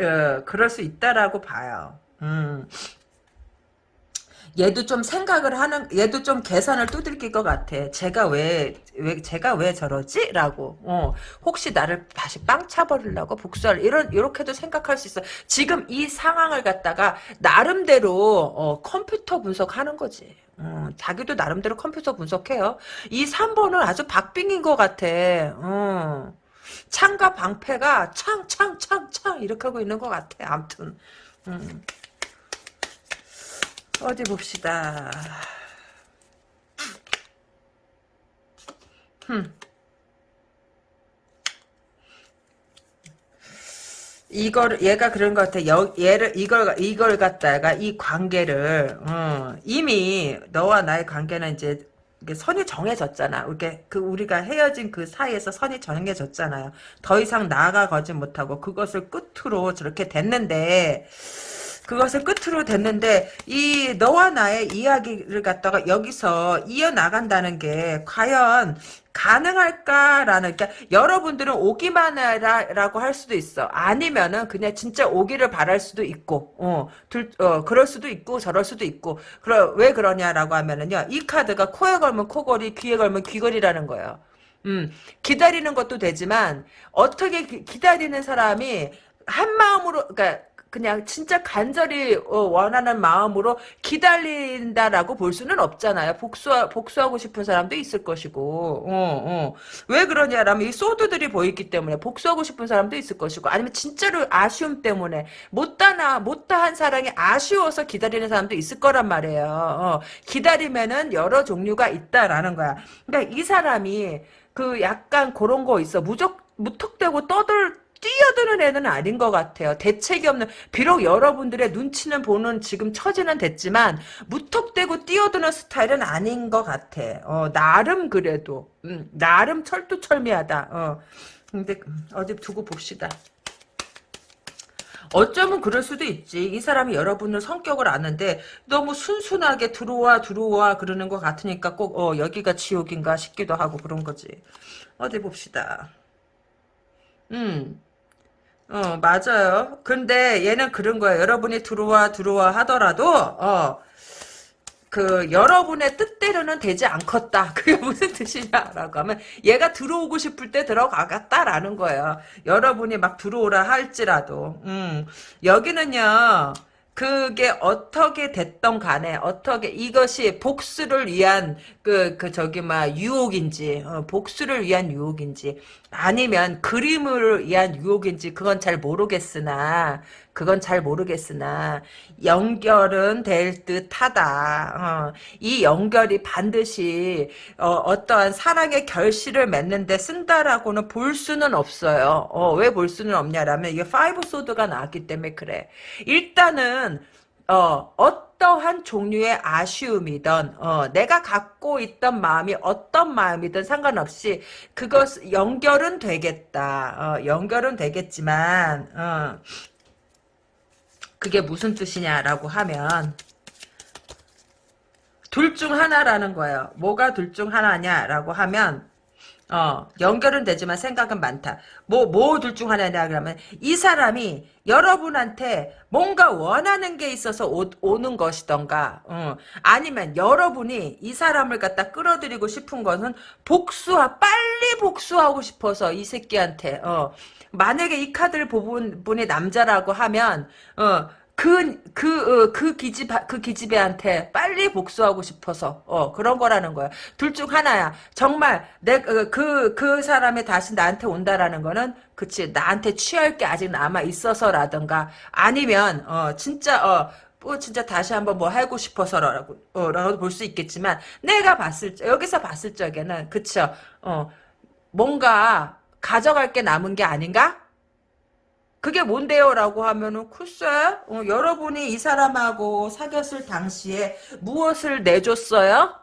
어, 그럴 수 있다라고 봐요. 음. 얘도 좀 생각을 하는 얘도 좀 계산을 두들길 것 같아. 제가 왜 왜 제가 왜 저러지? 라고. 어, 혹시 나를 다시 빵 차버리려고 복수할 이런 이렇게도 생각할 수 있어. 지금 이 상황을 갖다가 나름대로 어, 컴퓨터 분석하는 거지. 어, 자기도 나름대로 컴퓨터 분석해요. 이 3번은 아주 박빙인 것 같아. 어. 창과 방패가 창, 창, 창, 창 이렇게 하고 있는 것 같아. 아무튼. 음. 어디 봅시다. 흠. 이걸 얘가 그런 것 같아. 여, 얘를 이걸 이걸 갖다가 이 관계를 어, 이미 너와 나의 관계는 이제 선이 정해졌잖아. 이렇게 그 우리가 헤어진 그 사이에서 선이 정해졌잖아요. 더 이상 나아가지 못하고 그것을 끝으로 저렇게 됐는데 그것을 끝으로 됐는데 이 너와 나의 이야기를 갖다가 여기서 이어나간다는 게 과연 가능할까라는 그러니까 여러분들은 오기만 해라라고 할 수도 있어. 아니면은 그냥 진짜 오기를 바랄 수도 있고, 어, 둘, 어, 그럴 수도 있고 저럴 수도 있고. 그러 왜 그러냐라고 하면은요, 이 카드가 코에 걸면 코걸이, 귀에 걸면 귀걸이라는 거예요. 음, 기다리는 것도 되지만 어떻게 기, 기다리는 사람이 한 마음으로, 그러니까 그냥 진짜 간절히 어, 원하는 마음으로 기다린다라고 볼 수는 없잖아요. 복수 복수하고 싶은 사람도 있을 것이고, 어, 어. 왜 그러냐라면 이 소드들이 보이기 때문에 복수하고 싶은 사람도 있을 것이고, 아니면 진짜로 아쉬움 때문에 못다나 못다한 사랑이 아쉬워서 기다리는 사람도 있을 거란 말이에요. 어. 기다리면은 여러 종류가 있다라는 거야. 그러니까 이 사람이 그 약간 그런 거 있어. 무적 무턱대고 떠들 뛰어드는 애는 아닌 것 같아요. 대책이 없는 비록 여러분들의 눈치는 보는 지금 처지는 됐지만 무턱대고 뛰어드는 스타일은 아닌 것 같아. 어, 나름 그래도 음, 나름 철두철미하다. 어. 근데 음, 어디 두고 봅시다. 어쩌면 그럴 수도 있지. 이 사람이 여러분의 성격을 아는데 너무 순순하게 들어와 들어와 그러는 것 같으니까 꼭 어, 여기가 지옥인가 싶기도 하고 그런 거지. 어디 봅시다. 음. 어, 맞아요. 근데 얘는 그런 거야. 여러분이 들어와, 들어와 하더라도, 어, 그, 여러분의 뜻대로는 되지 않겠다. (laughs) 그게 무슨 뜻이냐라고 하면, 얘가 들어오고 싶을 때 들어가겠다라는 거예요. 여러분이 막 들어오라 할지라도. 음, 여기는요, 그게 어떻게 됐던 간에 어떻게 이것이 복수를 위한 그, 그 저기 막 유혹인지 어, 복수를 위한 유혹인지 아니면 그림을 위한 유혹인지 그건 잘 모르겠으나 그건 잘 모르겠으나 연결은 될 듯하다. 어, 이 연결이 반드시 어떠한 사랑의 결실을 맺는데 쓴다라고는 볼 수는 없어요. 어, 왜 볼 수는 없냐라면 이게 five sword가 나왔기 때문에 그래. 일단은 어, 어떠한 종류의 아쉬움이든, 어, 내가 갖고 있던 마음이 어떤 마음이든 상관없이, 그것, 연결은 되겠다. 어, 연결은 되겠지만, 어, 그게 무슨 뜻이냐라고 하면 둘 중 하나라는 거예요. 뭐가 둘 중 하나냐라고 하면 어, 연결은 되지만 생각은 많다. 뭐, 뭐 둘 중 하나냐, 그러면, 이 사람이 여러분한테 뭔가 원하는 게 있어서 오, 는 것이던가, 어, 아니면 여러분이 이 사람을 갖다 끌어들이고 싶은 것은 복수하, 빨리 복수하고 싶어서 이 새끼한테, 어, 만약에 이 카드를 본 분이 남자라고 하면 어. 그, 그, 어, 그 기집, 그 기집애한테 빨리 복수하고 싶어서, 어, 그런 거라는 거야. 둘 중 하나야. 정말, 내, 어, 그, 그 사람이 다시 나한테 온다라는 거는, 그치, 나한테 취할 게 아직 남아 있어서라든가, 아니면, 어, 진짜, 어, 뭐 진짜 다시 한번 뭐 하고 싶어서라고 어, 라고 볼 수 있겠지만 내가 봤을 적 여기서 봤을 적에는 그쵸 어 뭔가 가져갈 게 남은 게 아닌가 그게 뭔데요? 라고 하면은, 글쎄, 어, 여러분이 이 사람하고 사귀었을 당시에 무엇을 내줬어요?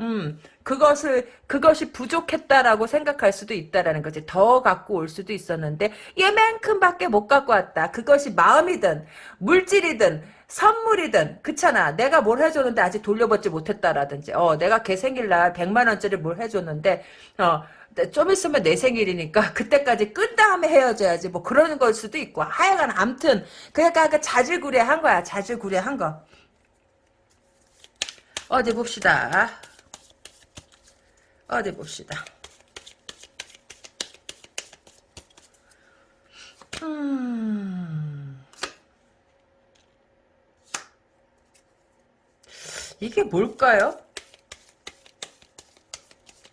음, 그것을, 그것이 부족했다라고 생각할 수도 있다라는 거지. 더 갖고 올 수도 있었는데, 얘만큼 밖에 못 갖고 왔다. 그것이 마음이든, 물질이든, 선물이든, 그렇잖아. 내가 뭘 해줬는데 아직 돌려받지 못했다라든지, 어, 내가 걔 생일날 100만원짜리 뭘 해줬는데, 어, 좀 있으면 내 생일이니까 (laughs) 그때까지 끈 다음에 헤어져야지 뭐 그러는 걸 수도 있고. 하여간 암튼 그러니까 그 자질구레한 거야 자질구레한 거. 어디 봅시다. 어디 봅시다. 음. 이게 뭘까요?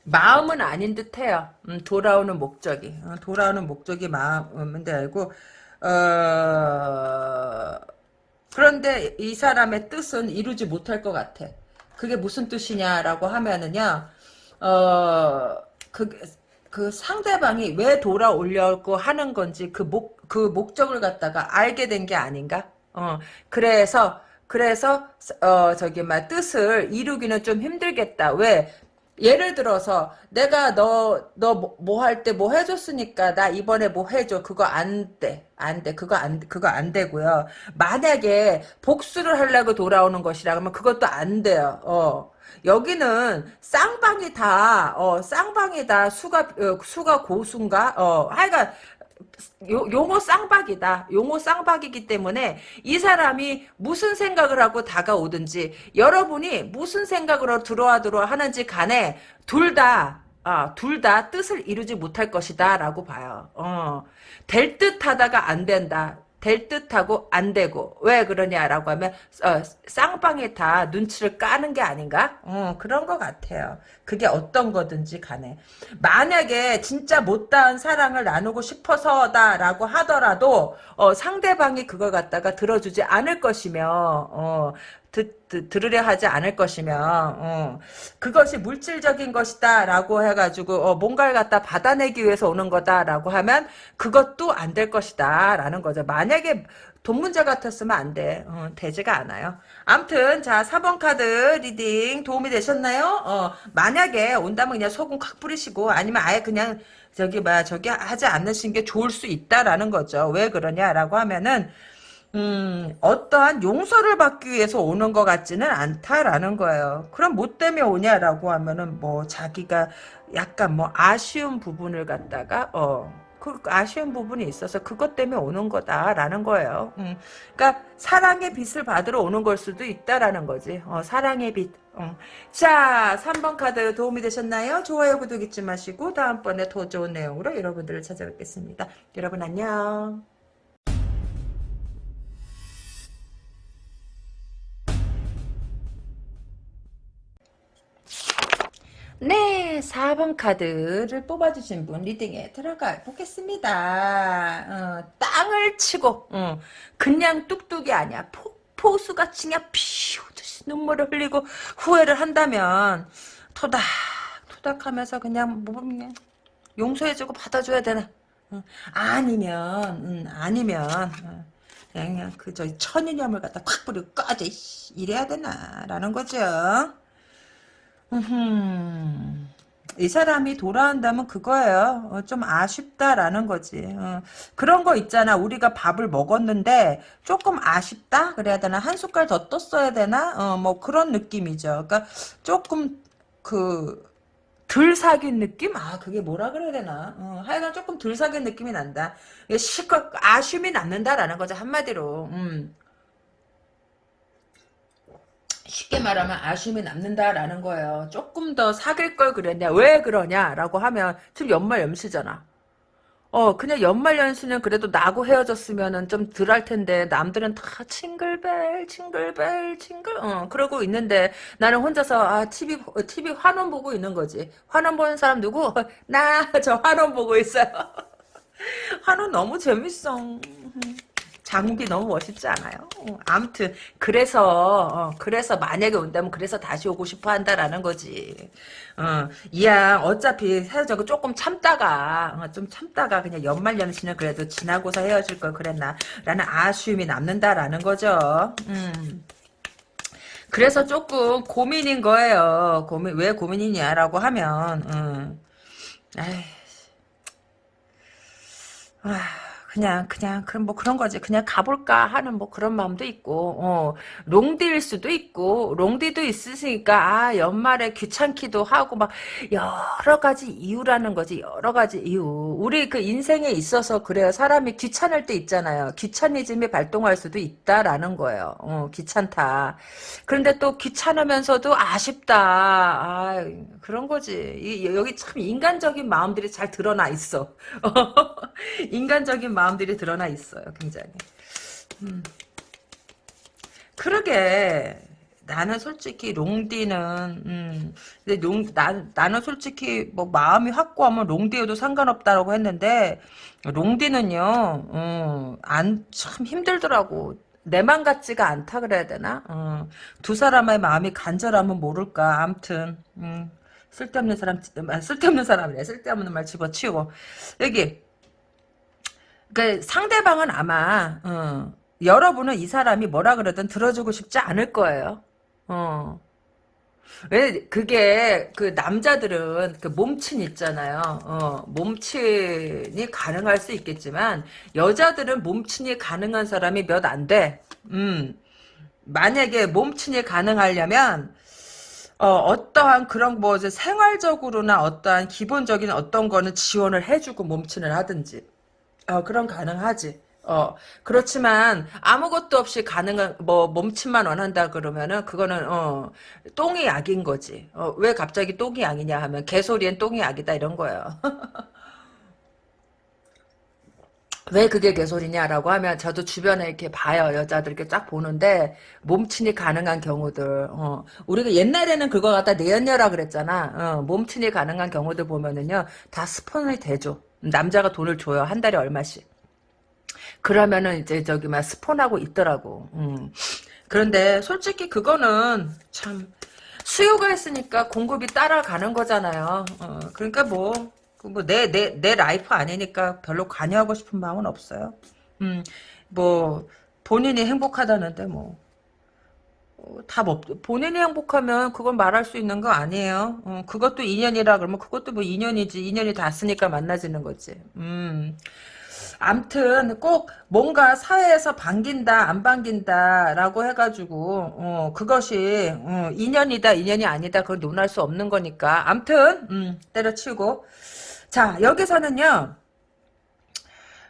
마음은 아닌 듯해요. 음, 돌아오는 목적이 어, 돌아오는 목적이 마음인데 알고 어, 그런데 이 사람의 뜻은 이루지 못할 것 같아. 그게 무슨 뜻이냐라고 하면은요. 어, 그, 그 상대방이 왜 돌아오려고 하는 건지 그 목, 그 목적을 갖다가 알게 된 게 아닌가? 어, 그래서, 그래서, 어, 저기, 막, 뜻을 이루기는 좀 힘들겠다. 왜? 예를 들어서 내가 너 너 뭐 할 때 뭐 해줬으니까 나 이번에 뭐 해줘. 그거 안 돼. 안 돼. 그거 안 그거 안 되고요. 만약에 복수를 하려고 돌아오는 것이라 그러면 그것도 안 돼요. 어. 여기는 쌍방이 다, 어, 쌍방이 다 수가, 어, 수가 고수인가? 어, 하여간, 요, 용어 쌍박이다. 용어 쌍박이기 때문에 이 사람이 무슨 생각을 하고 다가오든지 여러분이 무슨 생각으로 들어와 들어와 하는지 간에 둘 다, 아, 둘 다 뜻을 이루지 못할 것이다 라고 봐요. 어, 될 듯 하다가 안 된다. 될 듯하고 안 되고 왜 그러냐라고 하면 어, 쌍방에 다 눈치를 까는 게 아닌가? 어, 그런 것 같아요. 그게 어떤 거든지 간에 만약에 진짜 못다한 사랑을 나누고 싶어서다라고 하더라도 어, 상대방이 그걸 갖다가 들어주지 않을 것이며 어, 듣, 듣, 들으려 하지 않을 것이며 어, 그것이 물질적인 것이다 라고 해가지고 어, 뭔가를 갖다 받아내기 위해서 오는 거다 라고 하면 그것도 안 될 것이다 라는 거죠. 만약에 돈 문제 같았으면 안 돼. 어, 되지가 않아요. 암튼 자 4번 카드 reading 도움이 되셨나요? 어, 만약에 온다면 그냥 소금 칵 뿌리시고 아니면 아예 그냥 저기 뭐 저기 하지 않으신 게 좋을 수 있다라는 거죠. 왜 그러냐라고 하면은 음, 어떠한 용서를 받기 위해서 오는 것 같지는 않다라는 거예요. 그럼 뭐 때문에 오냐라고 하면은 뭐 자기가 약간 뭐 아쉬운 부분을 갖다가 어. 그 아쉬운 부분이 있어서 그것 때문에 오는 거다라는 거예요. 음. 그러니까 사랑의 빛을 받으러 오는 걸 수도 있다라는 거지. 어, 사랑의 빛. 어. 자, 3번 카드 도움이 되셨나요? 좋아요, 구독 잊지 마시고 다음번에 더 좋은 내용으로 여러분들을 찾아뵙겠습니다. 여러분 안녕. 네, 4번 카드를 뽑아주신 분 리딩에 들어가 보겠습니다. 어, 땅을 치고 어, 그냥 뚝뚝이 아니야. 폭포수같이 그냥 피우듯이 눈물을 흘리고 후회를 한다면 토닥 토닥하면서 그냥 뭐 그냥 용서해주고 받아줘야 되나. 어, 아니면 음, 아니면 어, 그냥 그저 천인염을 갖다 콱 뿌리고 꺼져 이래야 되나라는 거죠. 이 사람이 돌아온다면 그거예요. 어, 좀 아쉽다라는 거지. 어, 그런 거 있잖아. 우리가 밥을 먹었는데 조금 아쉽다? 그래야 되나? 한 숟갈 더 떴어야 되나? 어, 뭐 그런 느낌이죠. 그러니까 조금 그... 덜 사귄 느낌? 아, 그게 뭐라 그래야 되나? 어, 하여간 조금 덜 사귄 느낌이 난다. 실컷 아쉬움이 남는다라는 거죠, 한마디로. 음. 쉽게 말하면 아쉬움이 남는다라는 거예요. 조금 더 사귈 걸 그랬냐. 왜 그러냐라고 하면 지금 연말 연시잖아. 어 그냥 연말 연시는 그래도 나고 헤어졌으면은 좀 덜 할 텐데 남들은 다 칭글벨 칭글벨 칭글 어 그러고 있는데 나는 혼자서 아 TV TV 환원 보고 있는 거지. 환원 보는 사람 누구? (laughs) 나 저 환원 보고 있어요. (laughs) 환원 너무 재밌어. 장욱이 너무 멋있지 않아요? 어, 아무튼 그래서 어, 그래서 만약에 온다면 그래서 다시 오고 싶어 한다라는 거지. 어, 이양 어차피 헤어져고 조금 참다가 어, 좀 참다가 그냥 연말 연시는 그래도 지나고서 헤어질 걸 그랬나 라는 아쉬움이 남는다라는 거죠. 음. 그래서 조금 고민인 거예요. 고민 왜 고민이냐라고 하면 음. 에이. 아, 그냥 그냥 그럼 뭐 그런 거지. 그냥 가볼까 하는 뭐 그런 마음도 있고, 어, 롱디일 수도 있고, 롱디도 있으니까 아 연말에 귀찮기도 하고 막 여러 가지 이유라는 거지. 여러 가지 이유. 우리 그 인생에 있어서 그래요. 사람이 귀찮을 때 있잖아요. 귀차니즘이 발동할 수도 있다라는 거예요. 어, 귀찮다. 그런데 또 귀찮으면서도 아쉽다. 아, 그런 거지. 이, 여기 참 인간적인 마음들이 잘 드러나 있어. (laughs) 인간적인 마음 들이 드러나 있어요. 굉장히. 음. 그러게. 나는 솔직히 롱디는 음, 근데 롱, 나, 나는 솔직히 뭐 마음이 확고하면 롱디에도 상관없다라고 했는데 롱디는요 음, 안참 힘들더라고. 내 맘 같지가 않다 그래야 되나? 어, 두 사람의 마음이 간절하면 모를까. 암튼 음, 쓸데없는 사람 아, 쓸데없는 사람이래 쓸데없는 말 집어치우고 여기 그 상대방은 아마 어, 여러분은 이 사람이 뭐라 그러든 들어주고 싶지 않을 거예요. 어. 왜 그게 그 남자들은 그 몸친 있잖아요. 어, 몸친이 가능할 수 있겠지만 여자들은 몸친이 가능한 사람이 몇 안 돼. 음. 만약에 몸친이 가능하려면 어, 떠한 그런 뭐 생활적으로나 어떠한 기본적인 어떤 거는 지원을 해주고 몸친을 하든지 어, 그럼 가능하지. 어, 그렇지만 아무것도 없이 가능한 뭐 몸침만 원한다 그러면은 그거는 어 똥이 약인 거지. 어, 왜 갑자기 똥이 약이냐 하면 개소리엔 똥이 약이다 이런 거예요. (laughs) 왜 그게 개소리냐라고 하면 저도 주변에 이렇게 봐요 여자들 이렇게 쫙 보는데 몸친이 가능한 경우들 어, 우리가 옛날에는 그거 갖다 내연녀라 그랬잖아 어, 몸친이 가능한 경우들 보면은요 다 스폰이 되죠 남자가 돈을 줘요. 한 달에 얼마씩. 그러면은 이제 저기 막 스폰하고 있더라고. 음. 그런데 솔직히 그거는 참 수요가 있으니까 공급이 따라가는 거잖아요. 어, 그러니까 뭐, 그 뭐, 내, 내, 내 life 아니니까 별로 관여하고 싶은 마음은 없어요. 음, 뭐, 본인이 행복하다는데 뭐, 어, 답 없, 본인이 행복하면 그건 말할 수 있는 거 아니에요. 어, 그것도 인연이라 그러면 그것도 뭐 인연이지. 인연이 닿았으니까 만나지는 거지. 음. 암튼 꼭 뭔가 사회에서 반긴다 안 반긴다라고 해가지고 어, 그것이 어, 인연이다 인연이 아니다 그걸 논할 수 없는 거니까 암튼 음, 때려치우고 자 여기서는요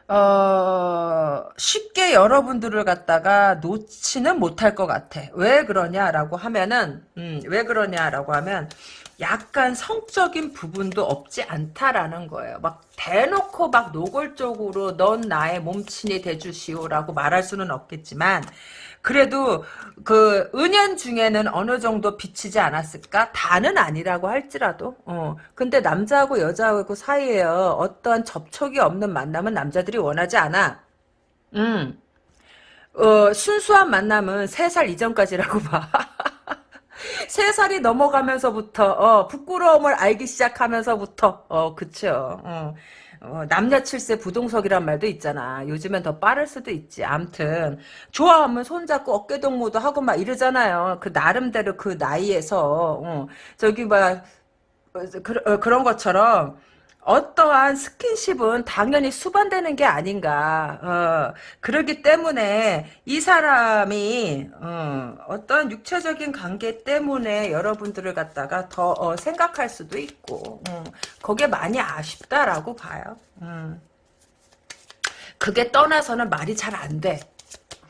어, 쉽게 여러분들을 갖다가 놓지는 못할 것 같아. 왜 그러냐라고 하면은, 음, 왜 그러냐라고 하면, 약간 성적인 부분도 없지 않다라는 거예요. 막 대놓고 막 노골적으로 넌 나의 몸친이 돼주시오라고 말할 수는 없겠지만, 그래도 그 은연 중에는 어느 정도 비치지 않았을까? 다는 아니라고 할지라도. 어. 근데 남자하고 여자하고 사이에 어떠한 접촉이 없는 만남은 남자들이 원하지 않아. 음. 어, 순수한 만남은 3살 이전까지라고 봐. (laughs) 3살이 넘어가면서부터 어, 부끄러움을 알기 시작하면서부터 어, 그쵸. 어. 어, 남녀 칠세 부동석이란 말도 있잖아. 요즘엔 더 빠를 수도 있지. 암튼 좋아하면 손잡고 어깨동무도 하고 막 이러잖아요. 그 나름대로 그 나이에서 어, 저기 막 어, 그, 어, 그런 것처럼 어떠한 스킨십은 당연히 수반되는 게 아닌가. 어, 그러기 때문에 이 사람이 어, 떤 육체적인 관계 때문에 여러분들을 갖다가 더 어, 생각할 수도 있고 음, 거기에 많이 아쉽다라고 봐요. 음. 그게 떠나서는 말이 잘 안 돼.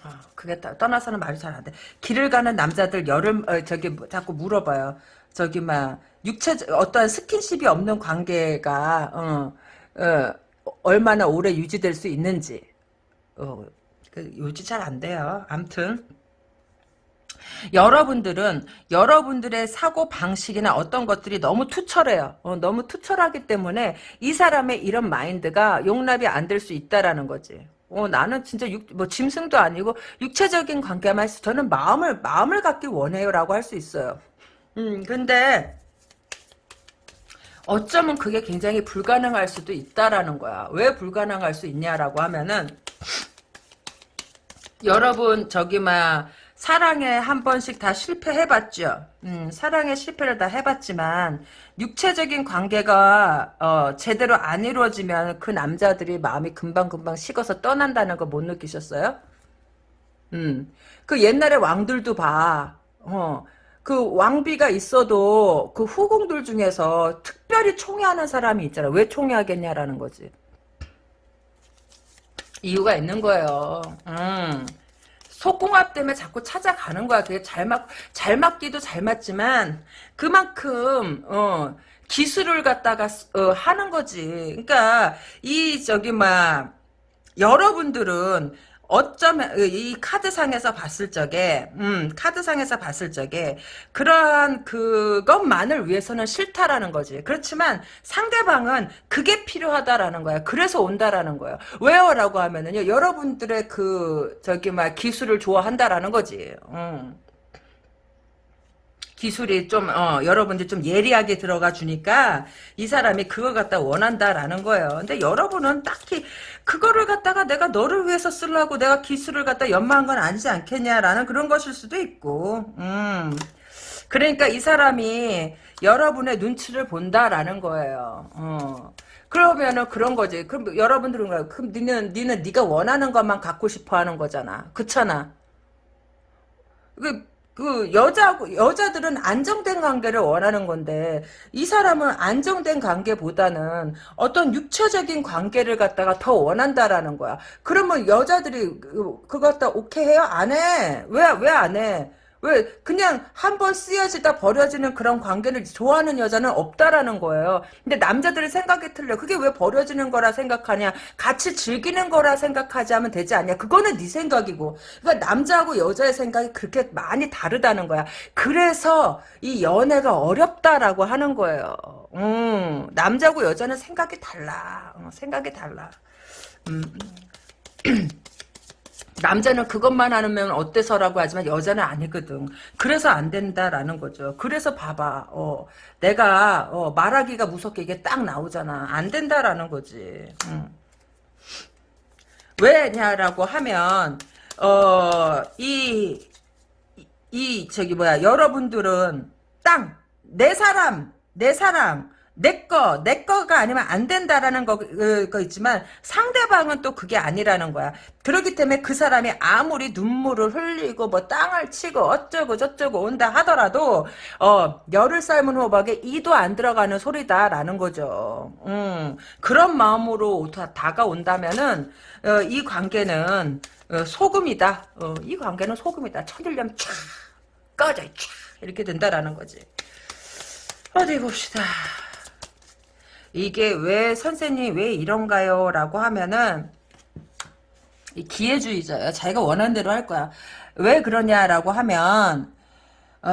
어, 그게 떠나서는 말이 잘 안 돼. 길을 가는 남자들 여름 어, 저기 자꾸 물어봐요. 저기 막 육체 어떠한 스킨십이 없는 관계가 어, 어, 얼마나 오래 유지될 수 있는지 어, 그 유지 잘 안 돼요. 암튼 여러분들은 여러분들의 사고 방식이나 어떤 것들이 너무 투철해요. 어, 너무 투철하기 때문에 이 사람의 이런 마인드가 용납이 안 될 수 있다라는 거지. 어, 나는 진짜 육, 뭐 짐승도 아니고 육체적인 관계만 있어. 저는 마음을 마음을 갖기 원해요라고 할 수 있어요. 음, 근데 어쩌면 그게 굉장히 불가능할 수도 있다라는 거야. 왜 불가능할 수 있냐라고 하면은 여러분 저기 막 사랑에 한 번씩 다 실패해봤죠. 음, 사랑에 실패를 다 해봤지만 육체적인 관계가 어, 제대로 안 이루어지면 그 남자들이 마음이 금방금방 식어서 떠난다는 거 못 느끼셨어요? 음, 그 옛날에 왕들도 봐. 어, 그 왕비가 있어도 그 후궁들 중에서 특별히 총애하는 사람이 있잖아. 왜 총애하겠냐라는 거지. 이유가 있는 거예요. 음. 속궁합 때문에 자꾸 찾아가는 거야. 그게 잘 맞, 잘 맞기도 잘 맞지만, 그만큼, 어, 기술을 갖다가, 어, 하는 거지. 그러니까, 이, 저기, 막, 여러분들은, 어쩌면 이 카드상에서 봤을 적에 음 카드상에서 봤을 적에 그러한 그것만을 위해서는 싫다라는 거지. 그렇지만 상대방은 그게 필요하다라는 거야. 그래서 온다라는 거예요 왜요라고 하면은요 여러분들의 그 저기 막 기술을 좋아한다라는 거지. 음. 기술이 좀, 어, 여러분들 좀 예리하게 들어가 주니까 이 사람이 그걸 갖다 원한다라는 거예요. 근데 여러분은 딱히 그거를 갖다가 내가 너를 위해서 쓰려고 내가 기술을 갖다 연마한 건 아니지 않겠냐라는 그런 것일 수도 있고, 음. 그러니까 이 사람이 여러분의 눈치를 본다라는 거예요. 어. 그러면은 그런 거지. 그럼 여러분들은 그럼 니는 니는 네가 원하는 것만 갖고 싶어 하는 거잖아. 그렇잖아. 그, 그 여자 여자들은 안정된 관계를 원하는 건데 이 사람은 안정된 관계보다는 어떤 육체적인 관계를 갖다가 더 원한다라는 거야. 그러면 여자들이 그, 그거 갖다 오케이 해요? 안 해. 왜 왜 안 해? 왜 그냥 한 번 쓰여지다 버려지는 그런 관계를 좋아하는 여자는 없다라는 거예요. 근데 남자들의 생각이 틀려. 그게 왜 버려지는 거라 생각하냐? 같이 즐기는 거라 생각하지 하면 되지 않냐? 그거는 네 생각이고. 그러니까 남자하고 여자의 생각이 그렇게 많이 다르다는 거야. 그래서 이 연애가 어렵다라고 하는 거예요. 음, 남자하고 여자는 생각이 달라. 어, 생각이 달라. 음. (clears throat) 남자는 그것만 하면 어때서라고 하지만 여자는 아니거든. 그래서 안 된다라는 거죠. 그래서 봐봐. 어, 내가 어, 말하기가 무섭게 이게 딱 나오잖아. 안 된다라는 거지. 음. 왜냐라고 하면 어, 이, 이 저기 뭐야 여러분들은 땅 내 사람 내 사랑 내 거, 내 거가 아니면 안 된다라는 거, 그, 거 있지만 상대방은 또 그게 아니라는 거야. 그렇기 때문에 그 사람이 아무리 눈물을 흘리고 뭐 땅을 치고 어쩌고 저쩌고 온다 하더라도 어, 열을 삶은 호박에 이도 안 들어가는 소리다라는 거죠. 음, 그런 마음으로 다, 다가온다면은 어, 이 관계는 어, 소금이다. 어, 이 관계는 소금이다. 천일염 촥 꺼져 촥 이렇게 된다라는 거지. 어디 봅시다. 이게 왜 선생님 왜 이런가요? 라고 하면은 기회주의자야. 자기가 원하는 대로 할 거야. 왜 그러냐라고 하면 어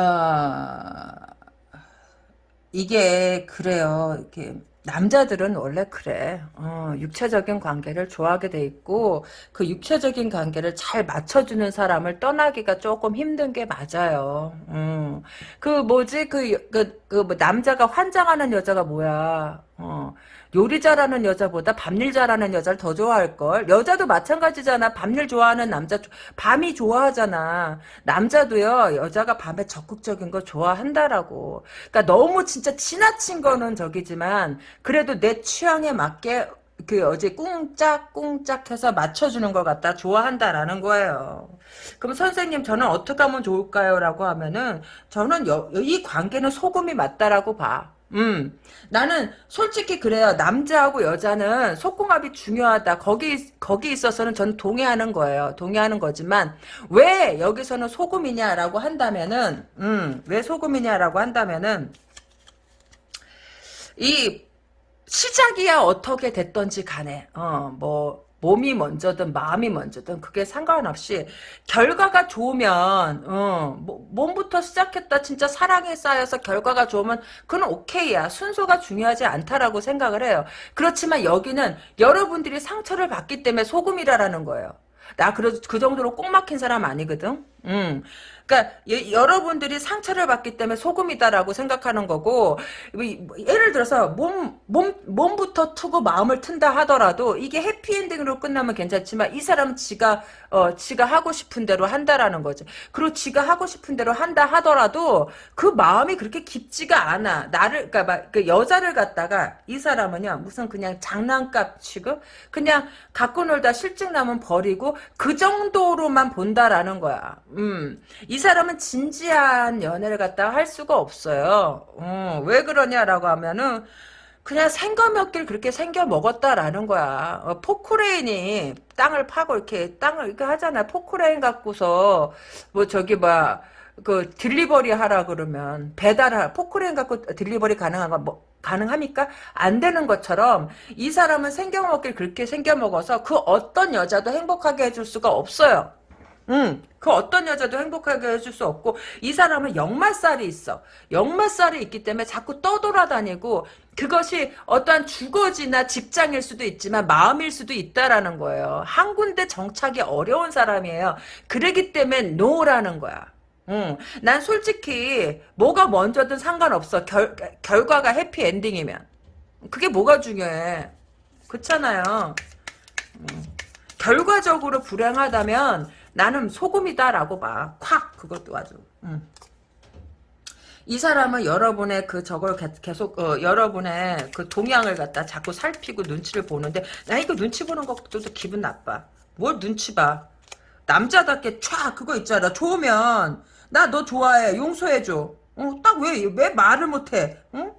이게 그래요. 이렇게 남자들은 원래 그래. 어, 육체적인 관계를 좋아하게 돼 있고 그 육체적인 관계를 잘 맞춰주는 사람을 떠나기가 조금 힘든 게 맞아요. 음. 그 뭐지 그 그 그 뭐 남자가 환장하는 여자가 뭐야? 어. 요리 잘하는 여자보다 밤일 잘하는 여자를 더 좋아할걸. 여자도 마찬가지잖아. 밤일 좋아하는 남자, 밤이 좋아하잖아. 남자도요, 여자가 밤에 적극적인 거 좋아한다라고. 그러니까 너무 진짜 지나친 거는 저기지만, 그래도 내 취향에 맞게 그 어제 꿍짝꿍짝 해서 맞춰주는 것 같다 좋아한다라는 거예요. 그럼 선생님 저는 어떻게 하면 좋을까요? 라고 하면은 저는 여, 이 관계는 소금이 맞다라고 봐. 음, 나는 솔직히 그래요. 남자하고 여자는 속궁합이 중요하다. 거기 거기 있어서는 전 동의하는 거예요. 동의하는 거지만 왜 여기서는 소금이냐라고 한다면은, 음, 왜 소금이냐라고 한다면은 이 시작이야 어떻게 됐던지 간에, 어, 뭐 몸이 먼저든 마음이 먼저든 그게 상관없이 결과가 좋으면 어, 뭐, 몸부터 시작했다 진짜 사랑에 쌓여서 결과가 좋으면 그건 오케이야. 순서가 중요하지 않다라고 생각을 해요. 그렇지만 여기는 여러분들이 상처를 받기 때문에 소금이라라는 거예요. 나 그래 그 정도로 꼭 막힌 사람 아니거든? 음. 그러니까 예, 여러분들이 상처를 받기 때문에 소금이다라고 생각하는 거고 뭐, 예를 들어서 몸, 몸, 몸부터 투고 마음을 튼다 하더라도 이게 해피엔딩으로 끝나면 괜찮지만 이 사람은 지가 어, 지가 하고 싶은 대로 한다라는 거지. 그리고 지가 하고 싶은 대로 한다 하더라도 그 마음이 그렇게 깊지가 않아. 나를 그러니까 막, 그 여자를 갖다가 이 사람은요 무슨 그냥 장난감 취급 그냥 갖고 놀다 실증 나면 버리고 그 정도로만 본다라는 거야. 음. 이 사람은 진지한 연애를 갖다가 할 수가 없어요. 어, 왜 그러냐라고 하면은 그냥 생겨 먹길 그렇게 생겨 먹었다라는 거야. 어, 포크레인이 땅을 파고 이렇게 땅을 이렇게 하잖아. 포크레인 갖고서 뭐 저기 뭐그 delivery 하라 그러면 배달하 포크레인 갖고 delivery 가능한 건뭐 가능합니까? 안 되는 것처럼 이 사람은 생겨먹길 그렇게 생겨먹어서 그 어떤 여자도 행복하게 해줄 수가 없어요. 응. 그 어떤 여자도 행복하게 해줄 수 없고 이 사람은 역마살이 있어. 역마살이 있기 때문에 자꾸 떠돌아다니고 그것이 어떠한 주거지나 직장일 수도 있지만 마음일 수도 있다라는 거예요. 한 군데 정착이 어려운 사람이에요. 그러기 때문에 노라는 거야. 응. 난 솔직히 뭐가 먼저든 상관없어. 결, 결과가 해피엔딩이면. 그게 뭐가 중요해. 그렇잖아요. 응. 결과적으로 불행하다면 나는 소금이다라고 봐. 콱 그것도 아주. 음. 이 사람은 여러분의 그 저걸 계속 어, 여러분의 그 동향을 갖다 자꾸 살피고 눈치를 보는데 나 이거 눈치 보는 것도 기분 나빠. 뭘 눈치 봐. 남자답게 촤 그거 있잖아. 좋으면 나 너 좋아해. 용서해줘. 어, 딱 왜 왜 말을 못해? 응?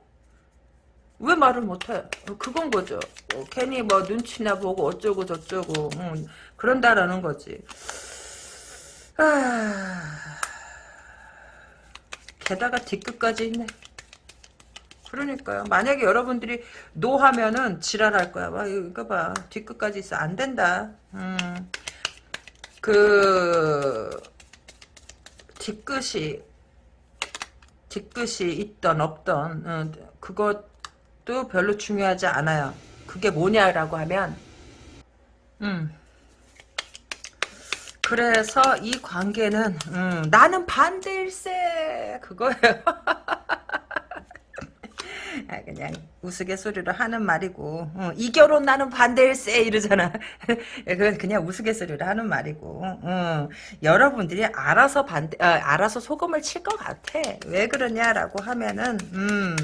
왜 말을 못해? 어, 그건 거죠. 어, 괜히 뭐 눈치나 보고 어쩌고 저쩌고 응, 그런다라는 거지. 아... 게다가 뒤끝까지 있네. 그러니까요. 만약에 여러분들이 노 하면은 지랄할 거야. 와, 이거 봐. 뒤끝까지 있어. 안 된다. 음. 그, 뒤끝이, 뒤끝이 있던, 없던, 어, 그것도 별로 중요하지 않아요. 그게 뭐냐라고 하면, 음. 그래서 이 관계는 음, 나는 반대일세 그거예요. (laughs) 아, 그냥 우스갯소리로 하는 말이고 어, 이 결혼 나는 반대일세 이러잖아. (laughs) 그건 그냥 우스갯소리로 하는 말이고 어, 여러분들이 알아서 반대 아, 알아서 소금을 칠 것 같아. 왜 그러냐라고 하면은 음.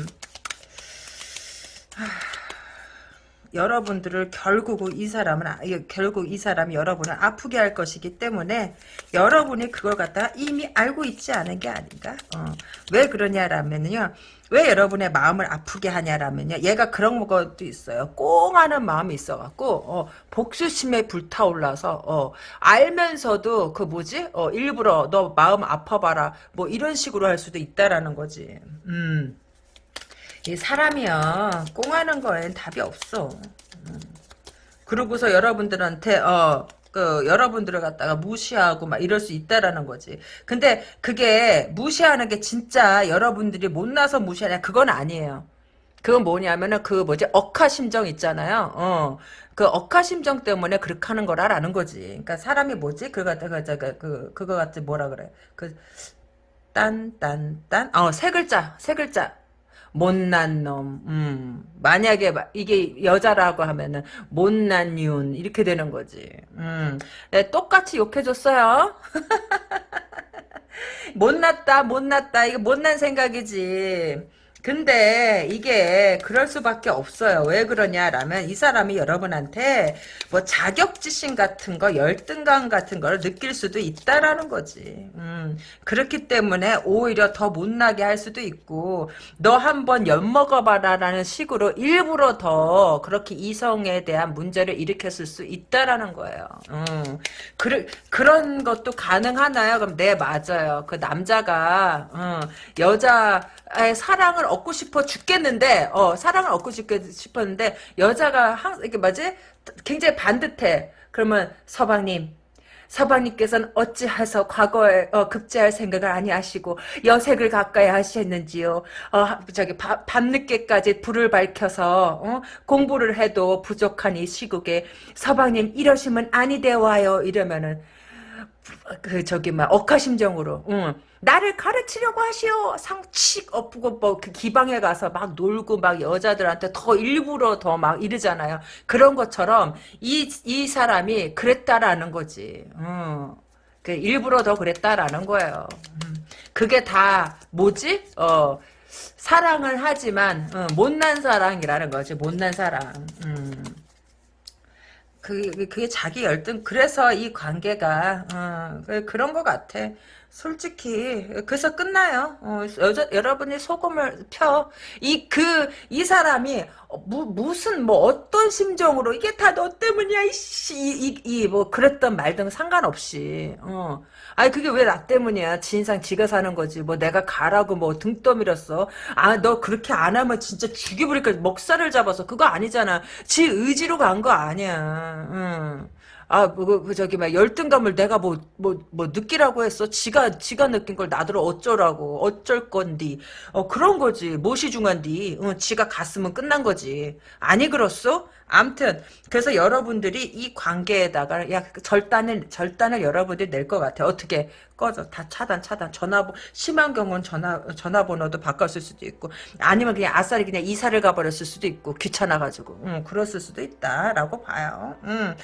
여러분들을 결국 이 사람은 아, 결국 이 사람이 여러분을 아프게 할 것이기 때문에 여러분이 그걸 갖다가 이미 알고 있지 않은 게 아닌가? 어. 왜 그러냐라면요. 왜 여러분의 마음을 아프게 하냐라면요. 얘가 그런 것도 있어요. 꽁하는 마음이 있어갖고 어, 복수심에 불타올라서 어, 알면서도 그 뭐지? 어, 일부러 너 마음 아파봐라 뭐 이런 식으로 할 수도 있다라는 거지. 음. 이 사람이요 꽁하는 거엔 답이 없어. 음. 그러고서 여러분들한테 어. 그 여러분들을 갖다가 무시하고 막 이럴 수 있다라는 거지. 근데 그게 무시하는 게 진짜 여러분들이 못나서 무시하냐 그건 아니에요. 그건 뭐냐면은 그 뭐지 억하 심정 있잖아요. 어. 그 억하 심정 때문에 그렇게 하는 거라라는 거지. 그러니까 사람이 뭐지? 그거 갖다가 그 그거 같은 뭐라 그래? 그 딴 딴 딴 어 세 글자 세 글자 못난 놈, 음. 만약에 이게 여자라고 하면은 못난 윤 이렇게 되는 거지. 음. 네, 똑같이 욕해줬어요. (laughs) 못났다, 못났다. 이거 못난 생각이지. 근데 이게 그럴 수밖에 없어요. 왜 그러냐라면 이 사람이 여러분한테 뭐 자격지심 같은 거, 열등감 같은 걸 느낄 수도 있다라는 거지. 음, 그렇기 때문에 오히려 더 못나게 할 수도 있고 너 한번 엿먹어봐라라는 식으로 일부러 더 그렇게 이성에 대한 문제를 일으켰을 수 있다라는 거예요. 음, 그, 그런 것도 가능하나요? 그럼 네 맞아요. 그 남자가 음, 여자의 사랑을 얻고 싶어 죽겠는데 어 사랑을 얻고 싶었는데 여자가 항 이게 뭐지 굉장히 반듯해. 그러면 서방님 서방님께서는 어찌해서 과거에 어, 급제할 생각을 아니하시고 여색을 가까이 하셨는지요. 어, 저기 밤, 밤늦게까지 불을 밝혀서 어? 공부를 해도 부족한 이 시국에 서방님 이러시면 아니 되와요. 이러면은 그 저기 막 억하심정으로 응. 나를 가르치려고 하시오 상칙 엎고 뭐 그 기방에 가서 막 놀고 막 여자들한테 더 일부러 더 막 이러잖아요 그런 것처럼 이 이 사람이 그랬다라는 거지 응. 그 일부러 더 그랬다라는 거예요 음. 그게 다 뭐지 어 사랑을 하지만 어, 못난 사랑이라는 거지 못난 사랑 음. 그, 그게 자기 열등, 그래서 이 관계가, 어, 그- 그런 것 같아. 솔직히, 그래서 끝나요. 어, 여자, 여러분이 소금을 펴. 이, 그, 이 사람이, 어, 무, 무슨, 뭐, 어떤 심정으로, 이게 다 너 때문이야, 이씨, 이, 이, 이, 뭐, 그랬던 말등 상관없이, 어. 아니, 그게 왜 나 때문이야. 진상 지가 사는 거지. 뭐, 내가 가라고 뭐, 등 떠밀었어. 아, 너 그렇게 안 하면 진짜 죽여버릴까. 먹살을 잡아서. 그거 아니잖아. 지 의지로 간 거 아니야. 응. 아, 뭐, 그, 그 저기, 막, 열등감을 내가 뭐, 뭐, 뭐, 느끼라고 했어? 지가, 지가 느낀 걸 나더러 어쩌라고, 어쩔 건디. 어, 그런 거지. 중요한디. 응, 지가 갔으면 끝난 거지. 아니, 그렇소? 암튼, 그래서 여러분들이 이 관계에다가, 야, 절단을, 절단을 여러분들이 낼 것 같아. 어떻게? 꺼져. 다 차단, 차단. 전화번, 심한 경우는 전화, 전화번호도 바꿨을 수도 있고, 아니면 그냥 아싸리 그냥 이사를 가버렸을 수도 있고, 귀찮아 가지고. 응, 그랬을 수도 있다라고 봐요. 응.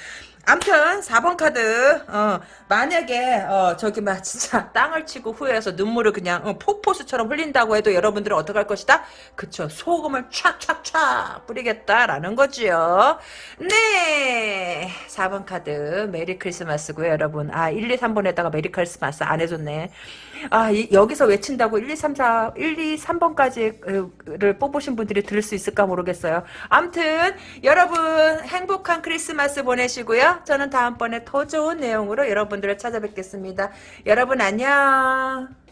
암튼 4번 카드 어, 만약에 어, 저기 막 진짜 (laughs) 땅을 치고 후회해서 눈물을 그냥 어, 폭포수처럼 흘린다고 해도 여러분들은 어떻게 할 것이다? 그쵸 소금을 촥촥촥 뿌리겠다라는 거지 요. 네. 4번 카드 Merry Christmas고요 여러분. 아 1, 2, 3번에다가 Merry Christmas 안 해줬네. 아 이, 여기서 외친다고 1, 2, 3, 4 1, 2, 3번까지를 뽑으신 분들이 들을 수 있을까 모르겠어요. 암튼 여러분 행복한 크리스마스 보내시고요. 저는 다음번에 더 좋은 내용으로 여러분들을 찾아뵙겠습니다. 여러분 안녕